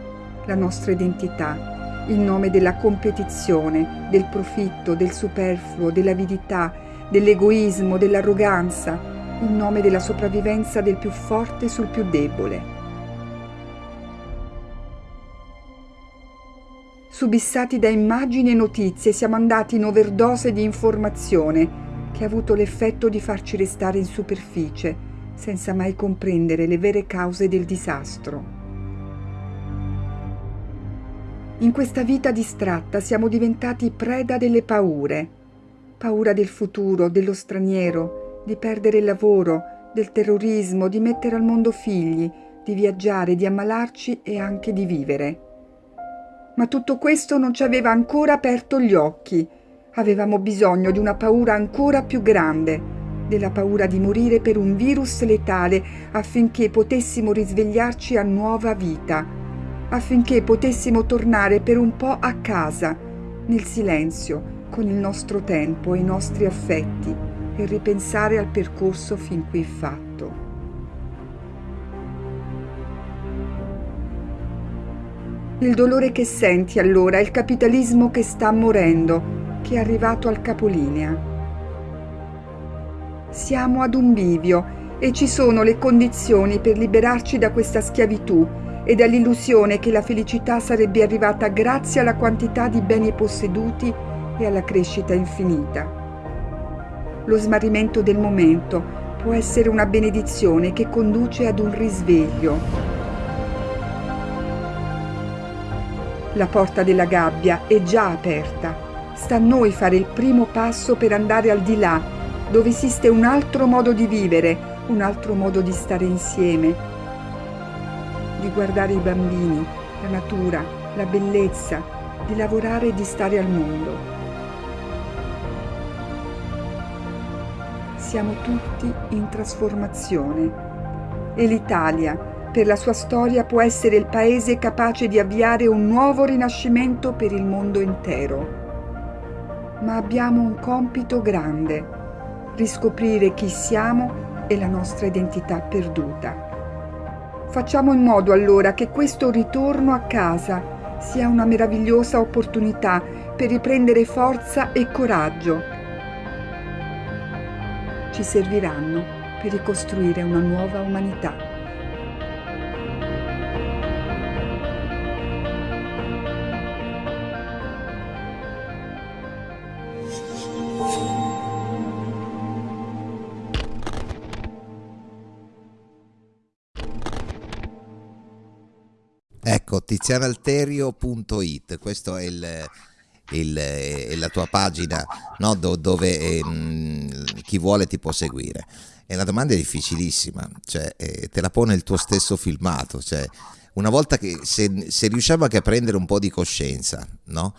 la nostra identità, in nome della competizione, del profitto, del superfluo, dell'avidità, dell'egoismo, dell'arroganza, in nome della sopravvivenza del più forte sul più debole. Subissati da immagini e notizie siamo andati in overdose di informazione che ha avuto l'effetto di farci restare in superficie senza mai comprendere le vere cause del disastro. In questa vita distratta siamo diventati preda delle paure. Paura del futuro, dello straniero, di perdere il lavoro, del terrorismo, di mettere al mondo figli, di viaggiare, di ammalarci e anche di vivere. Ma tutto questo non ci aveva ancora aperto gli occhi. Avevamo bisogno di una paura ancora più grande, della paura di morire per un virus letale affinché potessimo risvegliarci a nuova vita affinché potessimo tornare per un po' a casa, nel silenzio, con il nostro tempo e i nostri affetti, e ripensare al percorso fin qui fatto. Il dolore che senti allora è il capitalismo che sta morendo, che è arrivato al capolinea. Siamo ad un bivio e ci sono le condizioni per liberarci da questa schiavitù e dall'illusione che la felicità sarebbe arrivata grazie alla quantità di beni posseduti e alla crescita infinita. Lo smarrimento del momento può essere una benedizione che conduce ad un risveglio. La porta della gabbia è già aperta. Sta a noi fare il primo passo per andare al di là, dove esiste un altro modo di vivere, un altro modo di stare insieme, di guardare i bambini, la natura, la bellezza, di lavorare e di stare al mondo. Siamo tutti in trasformazione e l'Italia, per la sua storia, può essere il paese capace di avviare un nuovo rinascimento per il mondo intero. Ma abbiamo un compito grande, riscoprire chi siamo e la nostra identità perduta. Facciamo in modo allora che questo ritorno a casa sia una meravigliosa opportunità per riprendere forza e coraggio. Ci serviranno per ricostruire una nuova umanità. Ecco, tizianalterio.it, questa è, il, il, è, la tua pagina no? Do, dove eh, chi vuole ti può seguire. E la domanda è difficilissima, cioè, eh, te la pone il tuo stesso filmato, cioè, una volta che se, se riusciamo anche a prendere un po' di coscienza, no?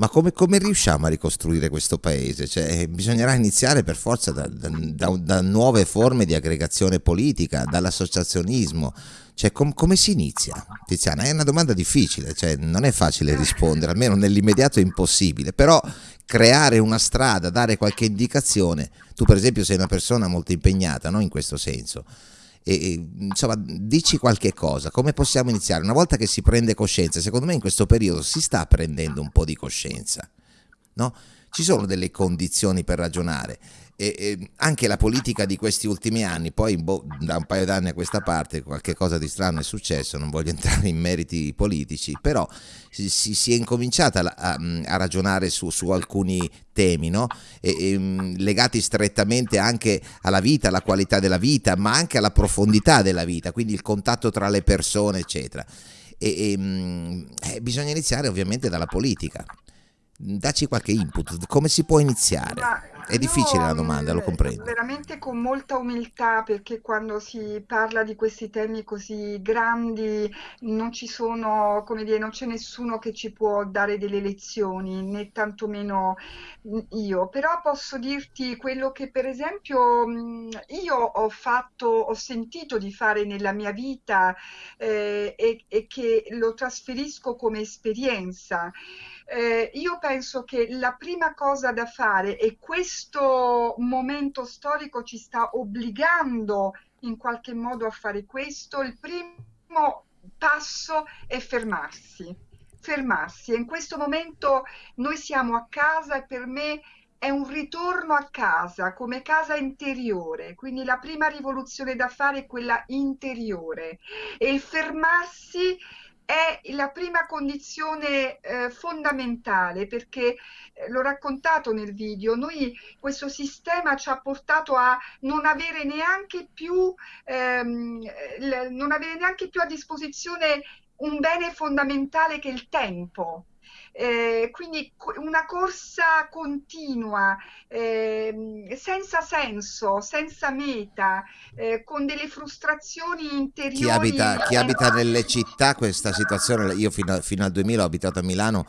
Ma come, come, riusciamo a ricostruire questo paese? Cioè, bisognerà iniziare per forza da, da, da, da, nuove forme di aggregazione politica, dall'associazionismo. Cioè, com, come si inizia? Tiziana, è una domanda difficile, cioè, non è facile rispondere, almeno nell'immediato è impossibile, però creare una strada, dare qualche indicazione, tu per esempio sei una persona molto impegnata no? in questo senso, e, insomma, dici qualche cosa, come possiamo iniziare? Una volta che si prende coscienza, secondo me in questo periodo si sta prendendo un po' di coscienza, no? Ci sono delle condizioni per ragionare e, e anche la politica di questi ultimi anni, poi boh, da un paio d'anni a questa parte qualche cosa di strano è successo, non voglio entrare in meriti politici, però si, si, si è incominciata a, a ragionare su, su, alcuni temi no? e, e, mm, legati strettamente anche alla vita, alla qualità della vita, ma anche alla profondità della vita, quindi il contatto tra le persone, eccetera. E, e mm, eh, bisogna iniziare ovviamente dalla politica. Dacci qualche input, come si può iniziare? Ma è difficile la domanda, lo mm, comprendo. Veramente con molta umiltà, perché quando si parla di questi temi così grandi non ci sono, come dire, non c'è nessuno che ci può dare delle lezioni, né tantomeno io. Però posso dirti quello che per esempio mm, io ho fatto, ho sentito di fare nella mia vita eh, e, e che lo trasferisco come esperienza. Eh, io penso che la prima cosa da fare, e questo momento storico ci sta obbligando in qualche modo a fare questo, il primo passo è fermarsi. Fermarsi. In questo momento noi siamo a casa e per me è un ritorno a casa come casa interiore, quindi la prima rivoluzione da fare è quella interiore e il fermarsi è la prima condizione eh, fondamentale perché eh, l'ho raccontato nel video, noi questo sistema ci ha portato a non avere neanche più, ehm, non avere neanche più a disposizione un bene fondamentale che è il tempo. Eh, quindi una corsa continua, eh, senza senso, senza meta, eh, con delle frustrazioni interiori. Chi abita, chi abita nelle città questa situazione, io fino, a, fino al 2000 ho abitato a Milano,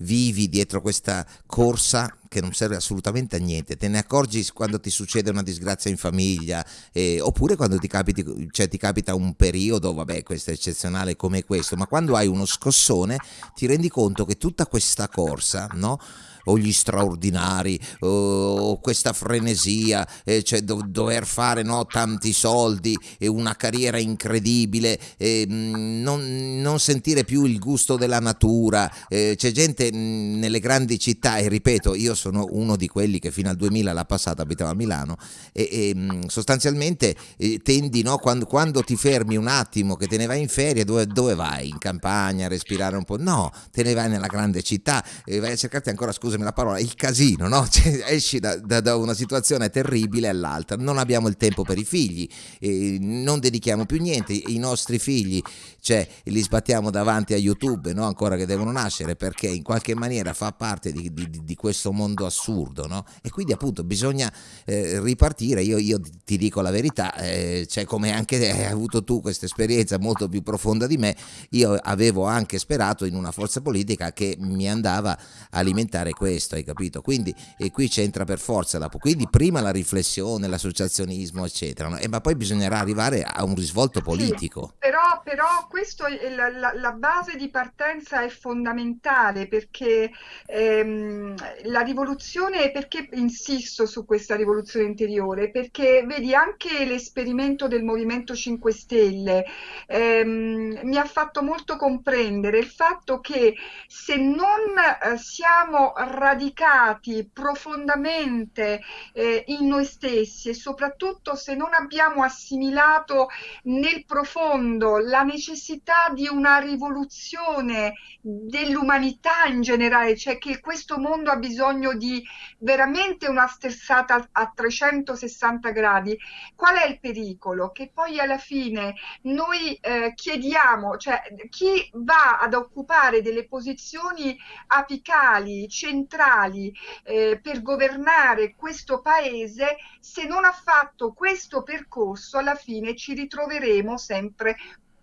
vivi dietro questa corsa che non serve assolutamente a niente, te ne accorgi quando ti succede una disgrazia in famiglia eh, oppure quando ti, capiti, cioè, ti capita un periodo, vabbè questo è eccezionale come questo, ma quando hai uno scossone ti rendi conto che tutta questa corsa, no? O gli straordinari o questa frenesia, eh, cioè do, dover fare no, tanti soldi e una carriera incredibile, eh, non, non, sentire più il gusto della natura. Eh, c'è gente nelle grandi città, e ripeto, io sono uno di quelli che fino al 2000 l'ha passata, abitava a Milano e, e mm, sostanzialmente eh, tendi, no, quando, quando, ti fermi un attimo che te ne vai in ferie, dove, dove, vai? In campagna a respirare un po'? No, te ne vai nella grande città e vai a cercarti ancora, scusami la parola, il casino, no? Cioè, esci da, da, da, una situazione terribile all'altra, non abbiamo il tempo per i figli, eh, non dedichiamo più niente, i nostri figli cioè, li sbattiamo davanti a YouTube, no? ancora che devono nascere, perché in qualche maniera fa parte di, di, di questo mondo assurdo, no? e quindi appunto bisogna eh, ripartire, io, io, ti dico la verità, eh, cioè, come anche hai avuto tu questa esperienza molto più profonda di me, io avevo anche sperato in una forza politica che mi andava a alimentare questo, hai capito? Quindi e qui c'entra per forza, la, quindi prima la riflessione, l'associazionismo, eccetera, no? e, ma poi bisognerà arrivare a un risvolto politico. Sì, però, però questo la, la, la, base di partenza è fondamentale perché ehm, la rivoluzione, perché insisto su questa rivoluzione interiore? Perché vedi anche l'esperimento del Movimento 5 Stelle ehm, mi ha fatto molto comprendere il fatto che se non eh, siamo radicati profondamente eh, in noi stessi e soprattutto se non abbiamo assimilato nel profondo la necessità di una rivoluzione dell'umanità in generale, cioè che questo mondo ha bisogno di veramente una sterzata a 360 gradi. Qual è il pericolo? Che poi alla fine noi eh, chiediamo, cioè chi va ad occupare delle posizioni apicali, centrali eh, per governare questo paese, se non ha fatto questo percorso, alla fine ci ritroveremo sempre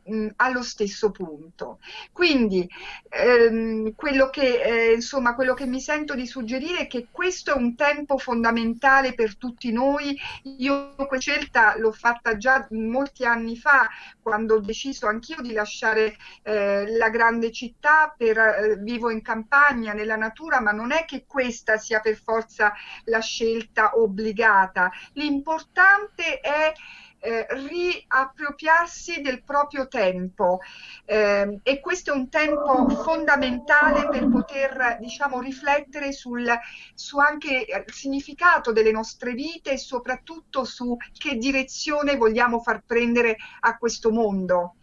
mh, allo stesso punto. Quindi ehm, quello, che, eh, insomma, quello che mi sento di suggerire è che questo è un tempo fondamentale per tutti noi. Io questa scelta l'ho fatta già molti anni fa, quando ho deciso anch'io di lasciare eh, la grande città, per, eh, vivo in campagna, nella natura, ma non è che questa sia per forza la scelta obbligata. L'importante è eh, riappropriarsi del proprio tempo eh, e questo è un tempo fondamentale per poter diciamo riflettere sul, su anche il significato delle nostre vite e soprattutto su che direzione vogliamo far prendere a questo mondo.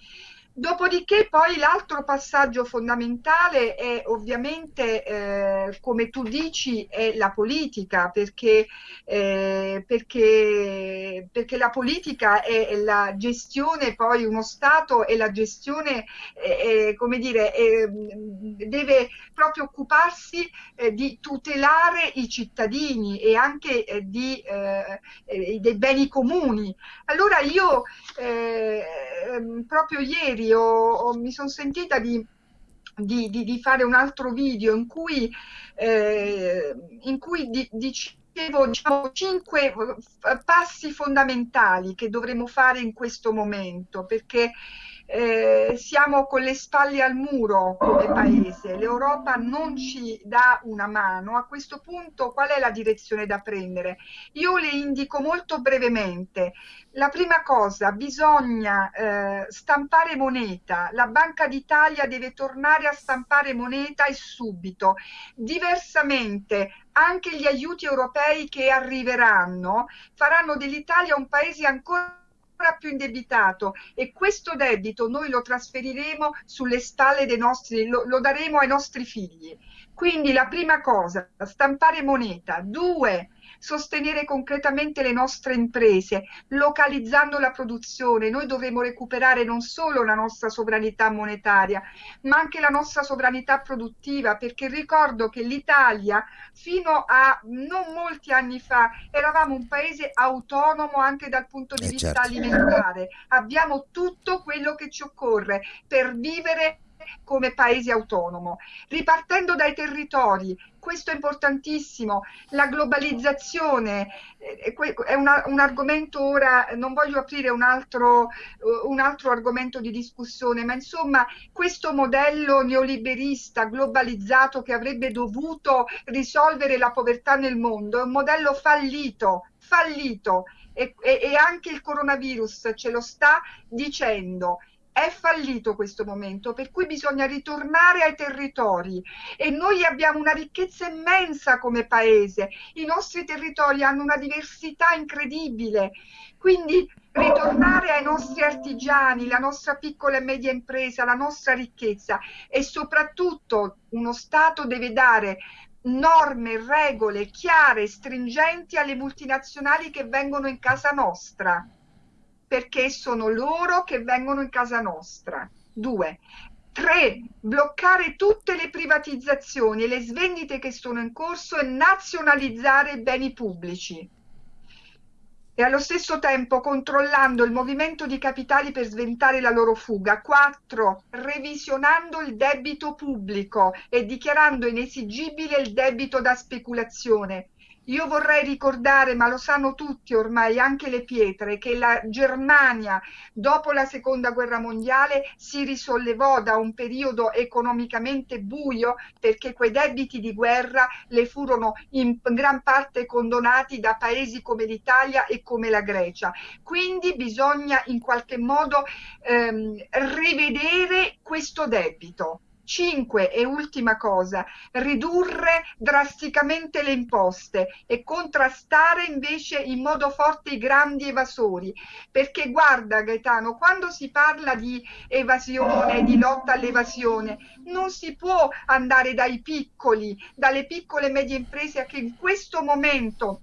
Dopodiché poi l'altro passaggio fondamentale è ovviamente, eh, come tu dici, è la politica, perché, eh, perché, perché, la politica è la gestione, poi uno Stato e la gestione, eh, come dire, deve proprio occuparsi eh, di tutelare i cittadini e anche eh, di, eh, dei beni comuni. Allora io proprio ieri ieri ho, ho, mi sono sentita di, di, di, di, fare un altro video in cui, eh, in cui di, dicevo diciamo, cinque passi fondamentali che dovremo fare in questo momento, perché eh, siamo con le spalle al muro come paese, l'Europa non ci dà una mano, a questo punto qual è la direzione da prendere? Io le indico molto brevemente. La prima cosa, bisogna eh, stampare moneta, la Banca d'Italia deve tornare a stampare moneta e subito. Diversamente anche gli aiuti europei che arriveranno faranno dell'Italia un paese ancora più indebitato e questo debito noi lo trasferiremo sulle spalle dei nostri, lo, lo daremo ai nostri figli. Quindi la prima cosa, stampare moneta. Due, sostenere concretamente le nostre imprese, localizzando la produzione. Noi dovremo recuperare non solo la nostra sovranità monetaria, ma anche la nostra sovranità produttiva, perché ricordo che l'Italia fino a non molti anni fa eravamo un paese autonomo anche dal punto di eh vista certo. alimentare. Abbiamo tutto quello che ci occorre per vivere come paese autonomo, ripartendo dai territori, questo è importantissimo, la globalizzazione eh, è una, un argomento ora, non voglio aprire un altro, uh, un altro argomento di discussione, ma insomma questo modello neoliberista globalizzato che avrebbe dovuto risolvere la povertà nel mondo è un modello fallito, fallito. E, e, e anche il coronavirus ce lo sta dicendo è fallito questo momento, per cui bisogna ritornare ai territori. E noi abbiamo una ricchezza immensa come paese, i nostri territori hanno una diversità incredibile, quindi ritornare ai nostri artigiani, la nostra piccola e media impresa, la nostra ricchezza. E soprattutto uno Stato deve dare norme, regole chiare, stringenti alle multinazionali che vengono in casa nostra, perché sono loro che vengono in casa nostra. Due. Tre, bloccare tutte le privatizzazioni e le svendite che sono in corso e nazionalizzare i beni pubblici e allo stesso tempo controllando il movimento di capitali per sventare la loro fuga. 4. Revisionando il debito pubblico e dichiarando inesigibile il debito da speculazione. Io vorrei ricordare, ma lo sanno tutti ormai, anche le pietre, che la Germania dopo la seconda guerra mondiale si risollevò da un periodo economicamente buio perché quei debiti di guerra le furono in gran parte condonati da paesi come l'Italia e come la Grecia. Quindi bisogna in qualche modo ehm, rivedere questo debito. 5 e ultima cosa, ridurre drasticamente le imposte e contrastare invece in modo forte i grandi evasori. Perché guarda Gaetano, quando si parla di evasione, di lotta all'evasione, non si può andare dai piccoli, dalle piccole e medie imprese che in questo momento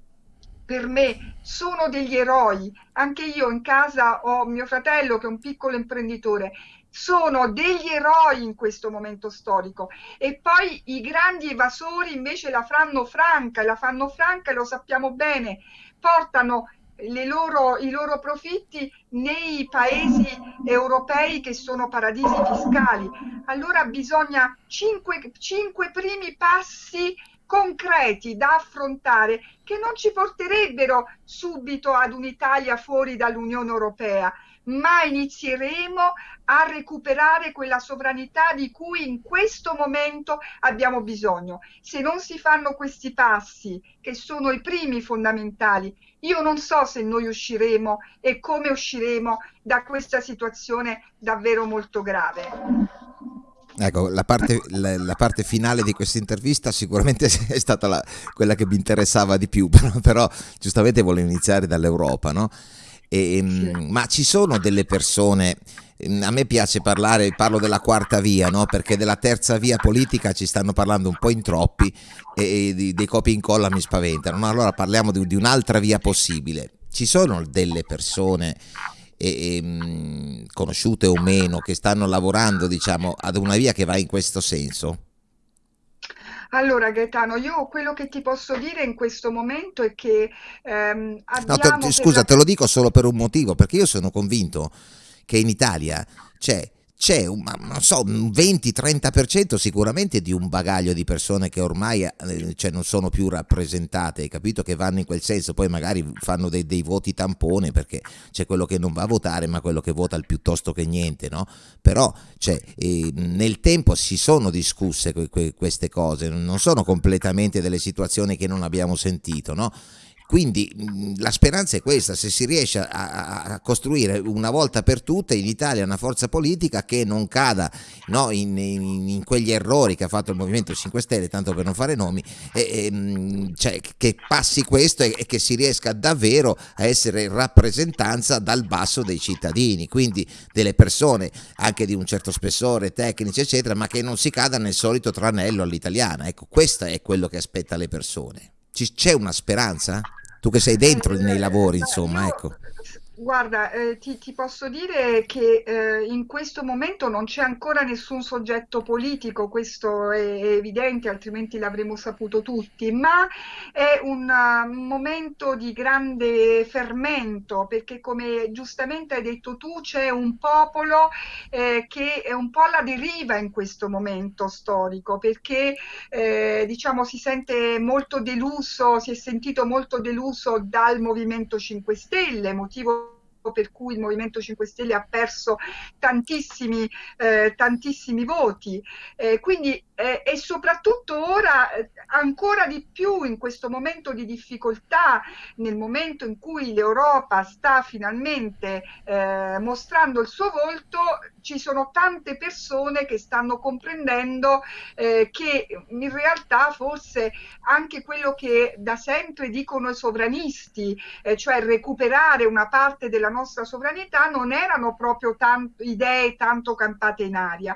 per me sono degli eroi. Anche io in casa ho mio fratello che è un piccolo imprenditore sono degli eroi in questo momento storico e poi i grandi evasori invece la fanno franca, la fanno franca e lo sappiamo bene, portano loro, i loro profitti nei paesi europei che sono paradisi fiscali. Allora bisogna cinque, cinque primi passi concreti da affrontare che non ci porterebbero subito ad un'Italia fuori dall'Unione Europea, ma inizieremo a recuperare quella sovranità di cui in questo momento abbiamo bisogno. Se non si fanno questi passi, che sono i primi fondamentali, io non so se noi usciremo e come usciremo da questa situazione davvero molto grave. Ecco, la parte, la, la parte, finale di questa intervista sicuramente è stata la, quella che mi interessava di più, però, però giustamente volevo iniziare dall'Europa, no? E, ehm, ma ci sono delle persone, a me piace parlare, parlo della quarta via, no? perché della terza via politica ci stanno parlando un po' in troppi e, e dei copi in colla mi spaventano, ma allora parliamo di, di un'altra via possibile. Ci sono delle persone e, e, mm, conosciute o meno che stanno lavorando diciamo, ad una via che va in questo senso? Allora Gaetano, io quello che ti posso dire in questo momento è che ehm, abbiamo... No, te, scusa, la... te lo dico solo per un motivo, perché io sono convinto che in Italia c'è c'è un, so, un 20-30% sicuramente di un bagaglio di persone che ormai eh, cioè non sono più rappresentate, capito? Che vanno in quel senso, poi magari fanno dei, dei, voti tampone perché c'è quello che non va a votare ma quello che vota il piuttosto che niente, no? Però cioè, eh, nel tempo si sono discusse que, que, queste cose, non sono completamente delle situazioni che non abbiamo sentito, no? Quindi la speranza è questa, se si riesce a, a, costruire una volta per tutte in Italia una forza politica che non cada no, in, in, in, quegli errori che ha fatto il Movimento 5 Stelle, tanto per non fare nomi, e, e, cioè, che passi questo e, e, che si riesca davvero a essere rappresentanza dal basso dei cittadini, quindi delle persone anche di un certo spessore, tecnici eccetera, ma che non si cada nel solito tranello all'italiana. Ecco, questo è quello che aspetta le persone. C'è una speranza? Tu che sei dentro nei lavori, insomma, ecco. Guarda, eh, ti, ti, posso dire che eh, in questo momento non c'è ancora nessun soggetto politico, questo è, evidente, altrimenti l'avremmo saputo tutti, ma è un, uh, momento di grande fermento, perché come giustamente hai detto tu, c'è un popolo eh, che è un po' alla deriva in questo momento storico, perché eh, diciamo si sente molto deluso, si è sentito molto deluso dal Movimento 5 Stelle, motivo per cui il Movimento 5 Stelle ha perso tantissimi, eh, tantissimi voti. Eh, quindi, eh, e soprattutto ora, eh, ancora di più in questo momento di difficoltà, nel momento in cui l'Europa sta finalmente eh, mostrando il suo volto, ci sono tante persone che stanno comprendendo eh, che in realtà forse anche quello che da sempre dicono i sovranisti, eh, cioè recuperare una parte della nostra sovranità, non erano proprio tanto, idee tanto campate in aria.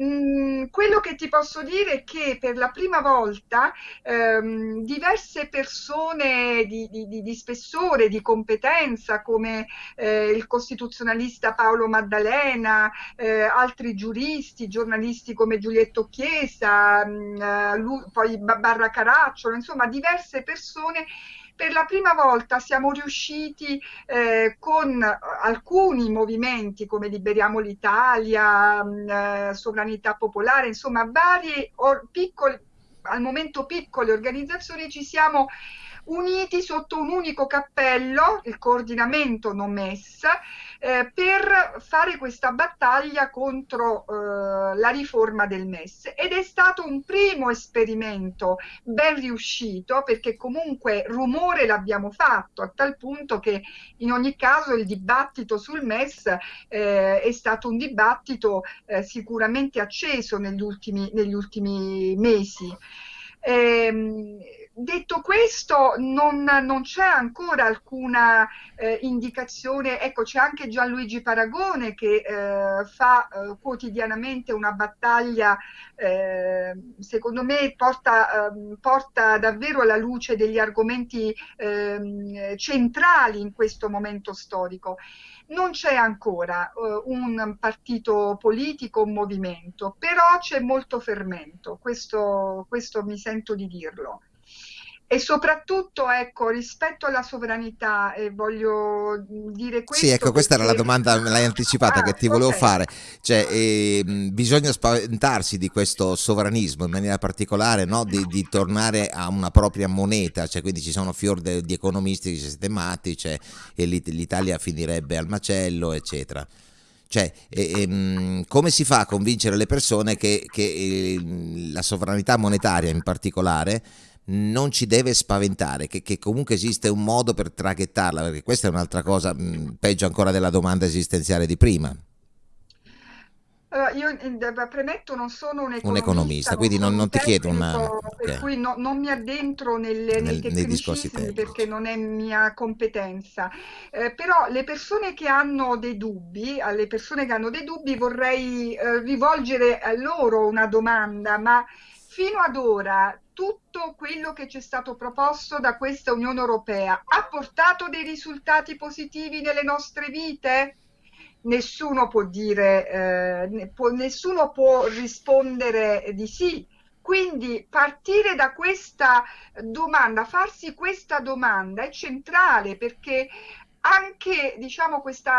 Mm, quello che ti posso dire è che per la prima volta ehm, diverse persone di, di, di, spessore, di competenza, come eh, il costituzionalista Paolo Maddalena, eh, altri giuristi, giornalisti come Giulietto Chiesa, mh, mm, lui, poi Barra Caracciolo, insomma diverse persone per la prima volta siamo riusciti eh, con alcuni movimenti come Liberiamo l'Italia, mm, eh, Sovranità Popolare, insomma varie piccole, al momento piccole organizzazioni ci siamo uniti sotto un unico cappello, il coordinamento non MES, eh, per fare questa battaglia contro eh, la riforma del MES ed è stato un primo esperimento ben riuscito perché comunque rumore l'abbiamo fatto a tal punto che in ogni caso il dibattito sul MES eh, è stato un dibattito eh, sicuramente acceso negli ultimi, negli ultimi mesi. Ehm, detto questo, non, non c'è ancora alcuna eh, indicazione, ecco c'è anche Gianluigi Paragone che eh, fa eh, quotidianamente una battaglia, eh, secondo me porta, ehm, porta, davvero alla luce degli argomenti ehm, centrali in questo momento storico. Non c'è ancora uh, un partito politico, un movimento, però c'è molto fermento, questo, questo mi sento di dirlo. E soprattutto, ecco, rispetto alla sovranità, e voglio dire questo... Sì, ecco, questa era la domanda, me l'hai anticipata, ah, che ti volevo okay. fare. Cioè, eh, bisogna spaventarsi di questo sovranismo, in maniera particolare, no? di, di, tornare a una propria moneta, cioè, quindi ci sono fior de, di economisti che sistematici, cioè, e l'Italia finirebbe al macello, eccetera. Cioè, eh, come si fa a convincere le persone che, che eh, la sovranità monetaria in particolare non ci deve spaventare, che, che, comunque esiste un modo per traghettarla, perché questa è un'altra cosa, mh, peggio ancora della domanda esistenziale di prima. Allora, io eh, premetto non sono un economista, un economista quindi non, non ti chiedo una... Per okay. cui no, non mi addentro nelle, Nel, nei tecnicismi perché non è mia competenza. Eh, però le persone che hanno dei dubbi, alle persone che hanno dei dubbi vorrei eh, rivolgere a loro una domanda, ma fino ad ora tutto quello che ci è stato proposto da questa Unione Europea ha portato dei risultati positivi nelle nostre vite? Nessuno può dire, eh, nessuno può rispondere di sì. Quindi partire da questa domanda, farsi questa domanda è centrale perché anche diciamo, questo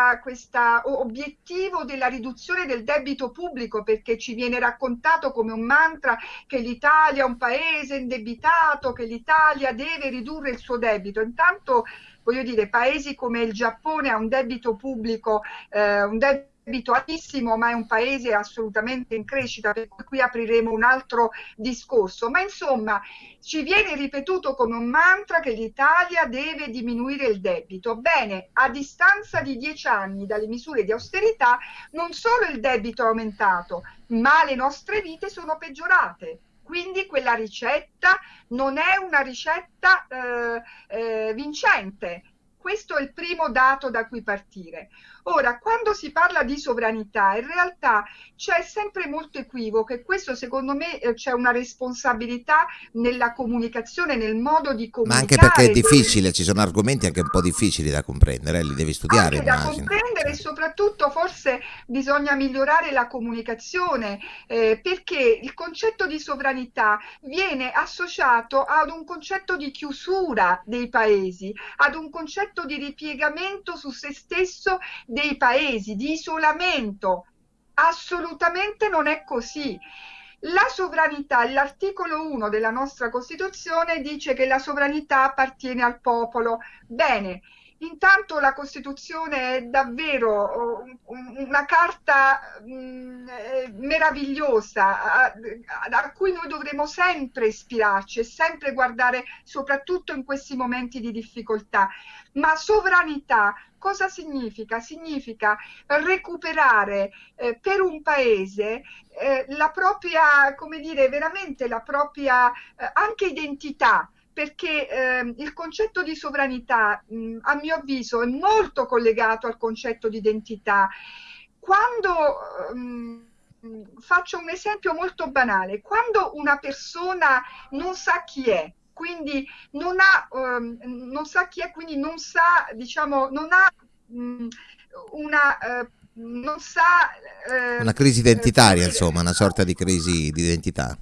obiettivo della riduzione del debito pubblico, perché ci viene raccontato come un mantra che l'Italia è un paese indebitato, che l'Italia deve ridurre il suo debito. Intanto, voglio dire, paesi come il Giappone ha un debito pubblico, eh, un debito abituatissimo, ma è un paese assolutamente in crescita, per cui qui apriremo un altro discorso. Ma insomma, ci viene ripetuto come un mantra che l'Italia deve diminuire il debito. Bene, a distanza di dieci anni dalle misure di austerità, non solo il debito è aumentato, ma le nostre vite sono peggiorate. Quindi quella ricetta non è una ricetta eh, eh, vincente. Questo è il primo dato da cui partire. Ora, quando si parla di sovranità, in realtà c'è sempre molto equivoco e questo secondo me eh, c'è una responsabilità nella comunicazione, nel modo di comunicare. Ma anche perché è difficile, ci sono argomenti anche un po' difficili da comprendere, eh, li devi studiare. Anche immagino. da comprendere e soprattutto forse bisogna migliorare la comunicazione eh, perché il concetto di sovranità viene associato ad un concetto di chiusura dei paesi, ad un concetto di ripiegamento su se stesso dei paesi, di isolamento. Assolutamente non è così. La sovranità, l'articolo 1 della nostra Costituzione dice che la sovranità appartiene al popolo. Bene, Intanto la Costituzione è davvero una carta mm, eh, meravigliosa a, a, cui noi dovremo sempre ispirarci e sempre guardare soprattutto in questi momenti di difficoltà. Ma sovranità cosa significa? Significa recuperare eh, per un paese eh, la propria, come dire, veramente la propria eh, anche identità perché eh, il concetto di sovranità, mh, a mio avviso, è molto collegato al concetto di identità. Quando mh, faccio un esempio molto banale, quando una persona non sa chi è, quindi non, ha, um, non sa chi è, quindi non sa, diciamo, non ha mh, una... Uh, non sa... Uh, una crisi identitaria, uh, insomma, una sorta di crisi di identità.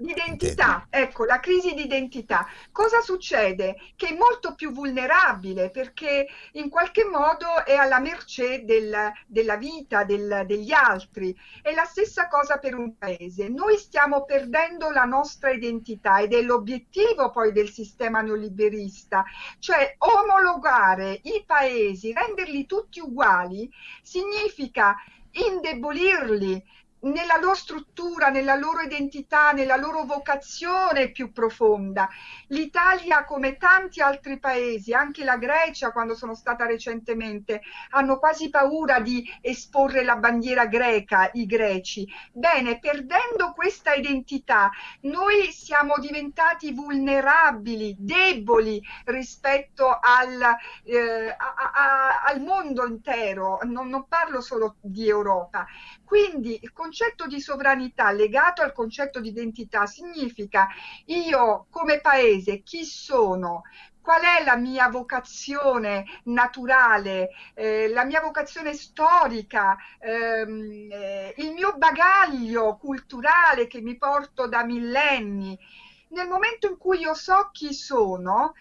L'identità, ecco, la crisi di identità. Cosa succede? Che è molto più vulnerabile perché in qualche modo è alla mercé del, della vita del, degli altri. È la stessa cosa per un paese. Noi stiamo perdendo la nostra identità ed è l'obiettivo poi del sistema neoliberista, cioè omologare i paesi, renderli tutti uguali, significa indebolirli, nella loro struttura, nella loro identità, nella loro vocazione più profonda. L'Italia, come tanti altri paesi, anche la Grecia, quando sono stata recentemente, hanno quasi paura di esporre la bandiera greca, i greci. Bene, perdendo questa identità, noi siamo diventati vulnerabili, deboli rispetto al, eh, a, a, al mondo intero, non, non parlo solo di Europa. Quindi il concetto di sovranità legato al concetto di identità significa io come paese chi sono, qual è la mia vocazione naturale, eh, la mia vocazione storica, ehm, eh, il mio bagaglio culturale che mi porto da millenni. Nel momento in cui io so chi sono,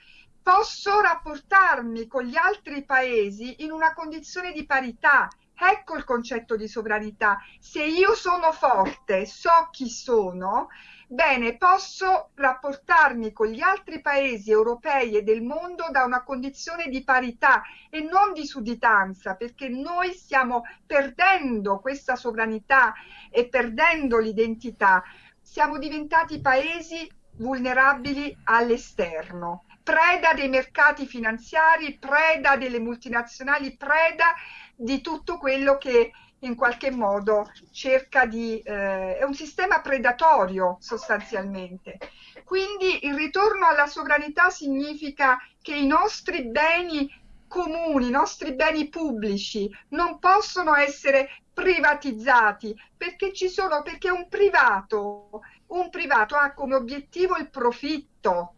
posso rapportarmi con gli altri paesi in una condizione di parità Ecco il concetto di sovranità. Se io sono forte, so chi sono, bene, posso rapportarmi con gli altri paesi europei e del mondo da una condizione di parità e non di sudditanza, perché noi stiamo perdendo questa sovranità e perdendo l'identità. Siamo diventati paesi vulnerabili all'esterno preda dei mercati finanziari, preda delle multinazionali, preda di tutto quello che in qualche modo cerca di... Eh, è un sistema predatorio sostanzialmente. Quindi il ritorno alla sovranità significa che i nostri beni comuni, i nostri beni pubblici non possono essere privatizzati perché ci sono, perché un privato, un privato ha come obiettivo il profitto,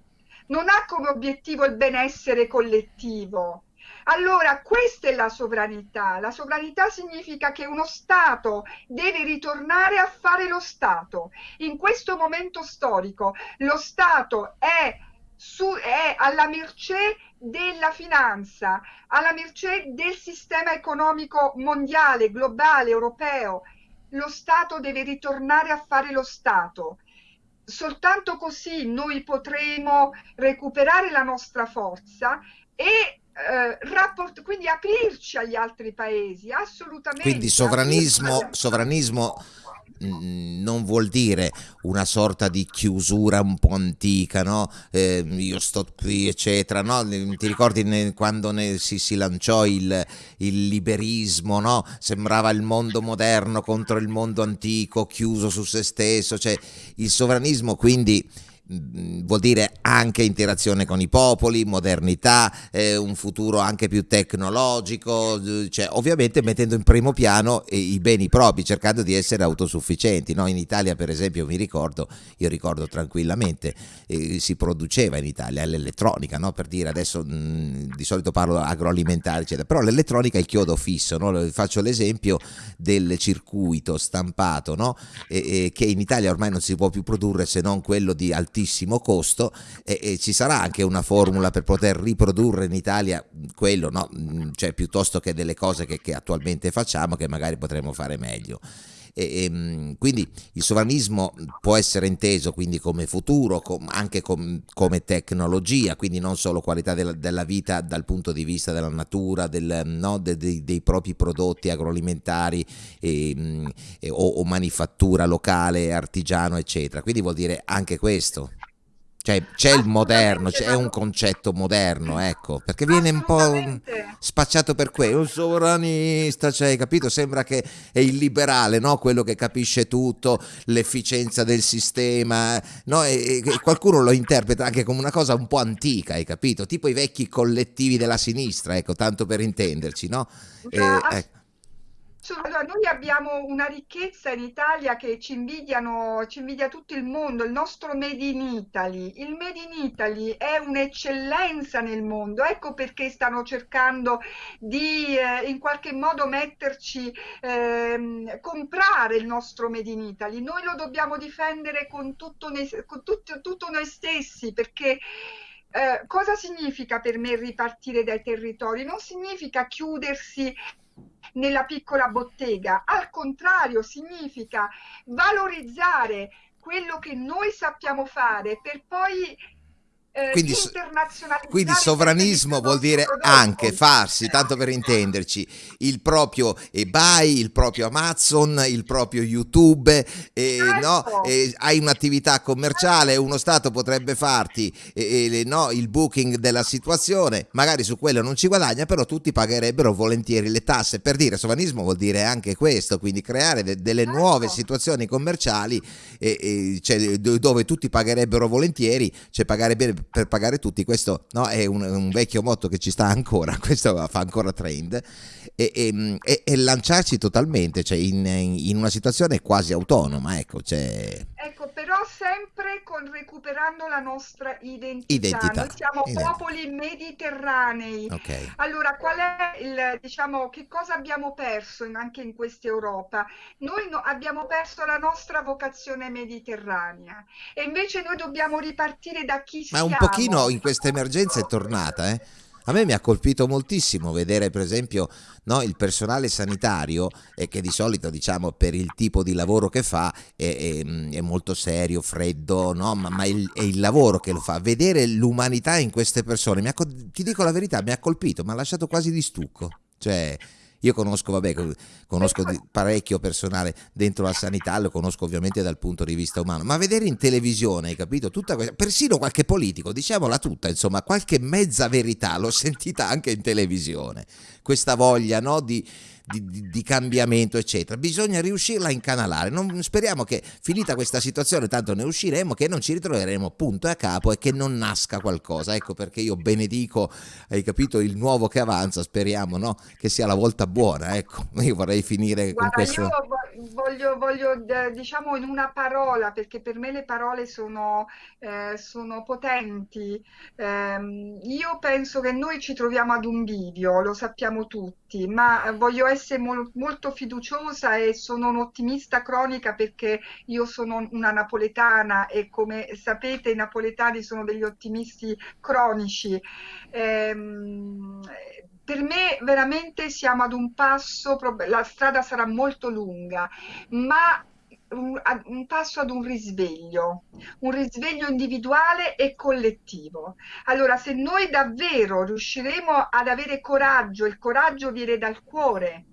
non ha come obiettivo il benessere collettivo allora, questa è la sovranità. La sovranità significa che uno Stato deve ritornare a fare lo Stato. In questo momento storico lo Stato è, su, è alla mercé della finanza, alla mercé del sistema economico mondiale, globale, europeo. Lo Stato deve ritornare a fare lo Stato soltanto così noi potremo recuperare la nostra forza e eh, rapport- quindi aprirci agli altri paesi, assolutamente. Quindi sovranismo, sovranismo non vuol dire una sorta di chiusura un po' antica, no? Eh, io sto qui, eccetera, no? Ti ricordi ne, quando ne, si, si, lanciò il, il liberismo, no? Sembrava il mondo moderno contro il mondo antico, chiuso su se stesso, cioè il sovranismo quindi vuol dire anche interazione con i popoli, modernità, eh, un futuro anche più tecnologico, cioè, ovviamente mettendo in primo piano i beni propri, cercando di essere autosufficienti. No? In Italia, per esempio, mi ricordo, io ricordo tranquillamente, eh, si produceva in Italia l'elettronica, no? per dire adesso mh, mm, di solito parlo agroalimentare, eccetera, però l'elettronica è il chiodo fisso. No? Faccio l'esempio del circuito stampato e, e che in Italia ormai non si può più produrre se non quello di altissimo altissimo costo e, e, ci sarà anche una formula per poter riprodurre in Italia quello, no? Mm, cioè piuttosto che delle cose che, che attualmente facciamo che magari potremmo fare meglio. E, e, mm, quindi il sovranismo può essere inteso quindi come futuro, com, anche com, come tecnologia, quindi non solo qualità della, della, vita dal punto di vista della natura, del, no, de, de, dei propri prodotti agroalimentari e, mm, o, o manifattura locale, artigiano, eccetera. Quindi vuol dire anche questo. Cioè c'è il moderno, c'è un concetto moderno, ecco, perché viene un po' spacciato per quello, un sovranista, cioè, capito? Sembra che è il liberale, no? Quello che capisce tutto, l'efficienza del sistema, no? E, e qualcuno lo interpreta anche come una cosa un po' antica, hai capito? Tipo i vecchi collettivi della sinistra, ecco, tanto per intenderci, no? E, ecco. Allora, noi abbiamo una ricchezza in Italia che ci invidiano, ci invidia tutto il mondo, il nostro Made in Italy. Il Made in Italy è un'eccellenza nel mondo, ecco perché stanno cercando di eh, in qualche modo metterci, eh, comprare il nostro Made in Italy. Noi lo dobbiamo difendere con tutto, noi, con tutto, tutto noi stessi perché eh, cosa significa per me ripartire dai territori? Non significa chiudersi nella piccola bottega, al contrario significa valorizzare quello che noi sappiamo fare per poi eh, quindi, quindi, sovranismo vuol dire anche farsi, tanto per intenderci, il proprio eBay, il proprio Amazon, il proprio YouTube, eh, no? eh, hai un'attività commerciale, uno Stato potrebbe farti no? il booking della situazione, magari su quello non ci guadagna, però tutti pagherebbero volentieri le tasse. Per dire sovranismo vuol dire anche questo, quindi creare de delle certo. nuove situazioni commerciali cioè, dove tutti pagherebbero volentieri, cioè pagare bene per pagare tutti, questo no, è un, un, vecchio motto che ci sta ancora, questo fa ancora trend, e, e, e, e lanciarci totalmente, cioè in, in, una situazione quasi autonoma, ecco, cioè... ecco sempre con, recuperando la nostra identità, identità. noi siamo identità. popoli mediterranei, okay. allora qual è il, diciamo, che cosa abbiamo perso in, anche in questa Europa? Noi no, abbiamo perso la nostra vocazione mediterranea e invece noi dobbiamo ripartire da chi Ma siamo, un pochino in questa emergenza è tornata, eh? A me mi ha colpito moltissimo vedere per esempio no, il personale sanitario eh, che di solito diciamo per il tipo di lavoro che fa è, è, è molto serio, freddo, no? ma, ma il, è il lavoro che lo fa. Vedere l'umanità in queste persone, ha, ti dico la verità, mi ha colpito, mi ha lasciato quasi di stucco. Cioè, io conosco, vabbè, conosco parecchio personale dentro la sanità, lo conosco ovviamente dal punto di vista umano, ma vedere in televisione, hai capito? Tutta questa, persino qualche politico, diciamola tutta, insomma, qualche mezza verità l'ho sentita anche in televisione. Questa voglia, no, di di, di, di, cambiamento, eccetera. Bisogna riuscirla a incanalare. Non, speriamo che finita questa situazione, tanto ne usciremo, che non ci ritroveremo punto e a capo e che non nasca qualcosa. Ecco perché io benedico, hai capito, il nuovo che avanza, speriamo no? che sia la volta buona. Ecco, io vorrei finire Guarda, con questo. Io voglio, voglio, diciamo in una parola, perché per me le parole sono, eh, sono potenti. Eh, io penso che noi ci troviamo ad un bivio, lo sappiamo tutti, ma voglio essere mol molto fiduciosa e sono un'ottimista cronica perché io sono una napoletana e come sapete i napoletani sono degli ottimisti cronici. Ehm, per me veramente siamo ad un passo, la strada sarà molto lunga, ma un, un, passo ad un risveglio, un risveglio individuale e collettivo. Allora, se noi davvero riusciremo ad avere coraggio, il coraggio viene dal cuore,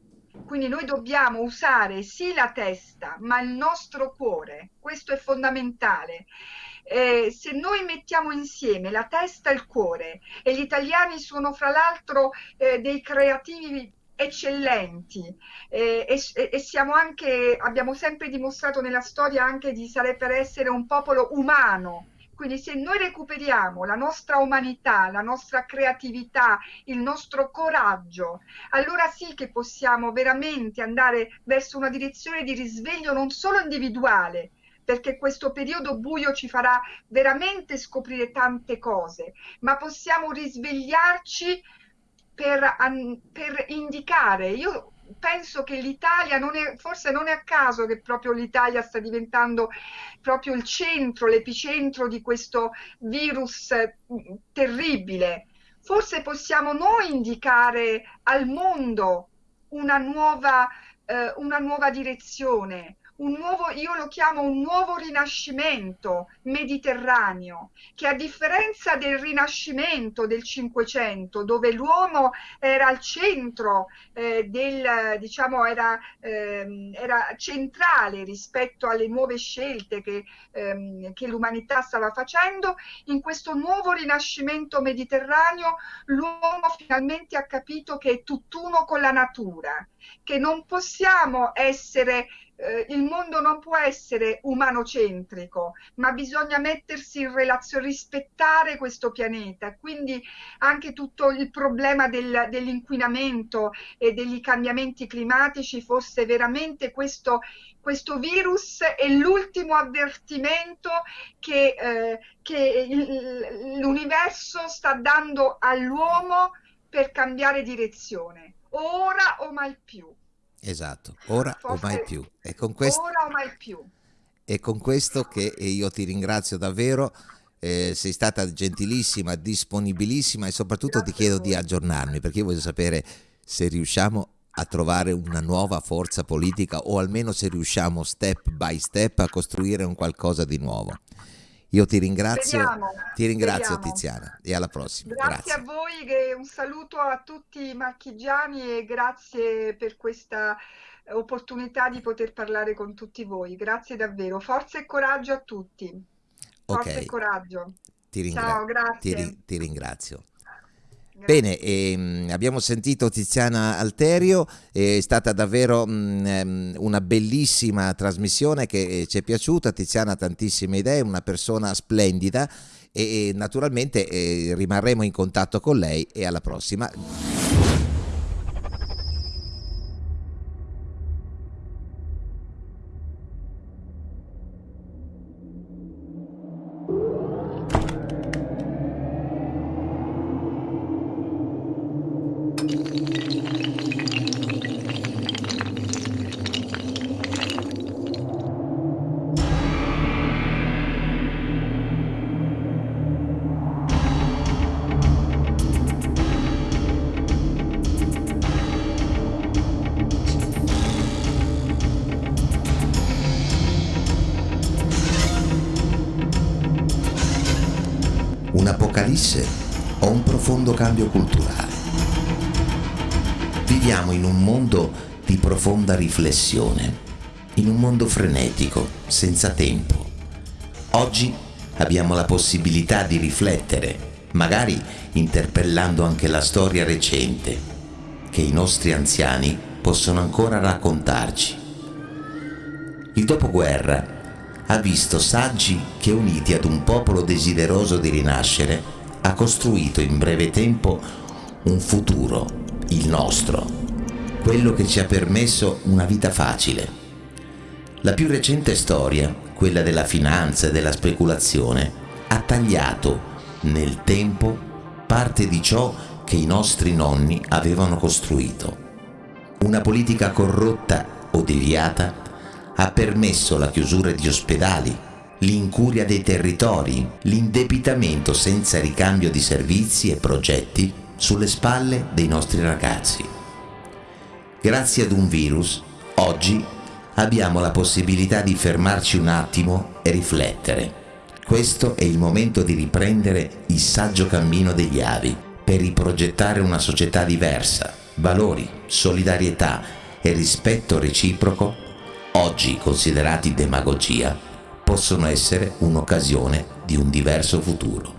quindi noi dobbiamo usare sì la testa, ma il nostro cuore, questo è fondamentale. Eh, se noi mettiamo insieme la testa e il cuore, e gli italiani sono fra l'altro eh, dei creativi eccellenti eh, e, e, siamo anche, abbiamo sempre dimostrato nella storia anche di saper essere un popolo umano. Quindi se noi recuperiamo la nostra umanità, la nostra creatività, il nostro coraggio, allora sì che possiamo veramente andare verso una direzione di risveglio non solo individuale, perché questo periodo buio ci farà veramente scoprire tante cose, ma possiamo risvegliarci per, per indicare. Io penso che l'Italia forse non è a caso che proprio l'Italia sta diventando proprio il centro, l'epicentro di questo virus mm, terribile. Forse possiamo noi indicare al mondo una nuova eh, una nuova direzione, un nuovo, io lo chiamo un nuovo rinascimento mediterraneo, che a differenza del rinascimento del Cinquecento, dove l'uomo era al centro eh, del, diciamo, era, ehm, era, centrale rispetto alle nuove scelte che, ehm, che l'umanità stava facendo, in questo nuovo rinascimento mediterraneo l'uomo finalmente ha capito che è tutt'uno con la natura, che non possiamo essere eh, il mondo non può essere umanocentrico, ma bisogna mettersi in relazione, rispettare questo pianeta. Quindi anche tutto il problema del, dell'inquinamento e degli cambiamenti climatici fosse veramente questo, questo virus è l'ultimo avvertimento che, eh, che l'universo sta dando all'uomo per cambiare direzione, ora o mai più. Esatto, ora Forse o mai più. E con questo, ora o mai più. E con questo che io ti ringrazio davvero, eh, sei stata gentilissima, disponibilissima e soprattutto Grazie ti chiedo di aggiornarmi perché io voglio sapere se riusciamo a trovare una nuova forza politica o almeno se riusciamo step by step a costruire un qualcosa di nuovo. Io ti ringrazio, speriamo, ti ringrazio speriamo. Tiziana e alla prossima. Grazie, grazie. a voi, un saluto a tutti i marchigiani e grazie per questa opportunità di poter parlare con tutti voi. Grazie davvero. Forza e coraggio a tutti. Forza okay. e coraggio. Ti ringra- Ciao, grazie. Ti, ti ringrazio. Bene, ehm, abbiamo sentito Tiziana Alterio, è stata davvero mh, ehm, una bellissima trasmissione che eh, ci è piaciuta, Tiziana ha tantissime idee, una persona splendida e, e naturalmente eh, rimarremo in contatto con lei e alla prossima. Riflessione, in un mondo frenetico, senza tempo. Oggi abbiamo la possibilità di riflettere, magari interpellando anche la storia recente, che i nostri anziani possono ancora raccontarci. Il dopoguerra ha visto saggi che uniti ad un popolo desideroso di rinascere ha costruito in breve tempo un futuro, il nostro, quello che ci ha permesso una vita facile. La più recente storia, quella della finanza e della speculazione, ha tagliato nel tempo parte di ciò che i nostri nonni avevano costruito. Una politica corrotta o deviata ha permesso la chiusura di ospedali, l'incuria dei territori, l'indebitamento senza ricambio di servizi e progetti sulle spalle dei nostri ragazzi. Grazie ad un virus, oggi abbiamo la possibilità di fermarci un attimo e riflettere. Questo è il momento di riprendere il saggio cammino degli avi per riprogettare una società diversa, valori, solidarietà e rispetto reciproco oggi considerati demagogia, possono essere un'occasione di un diverso futuro.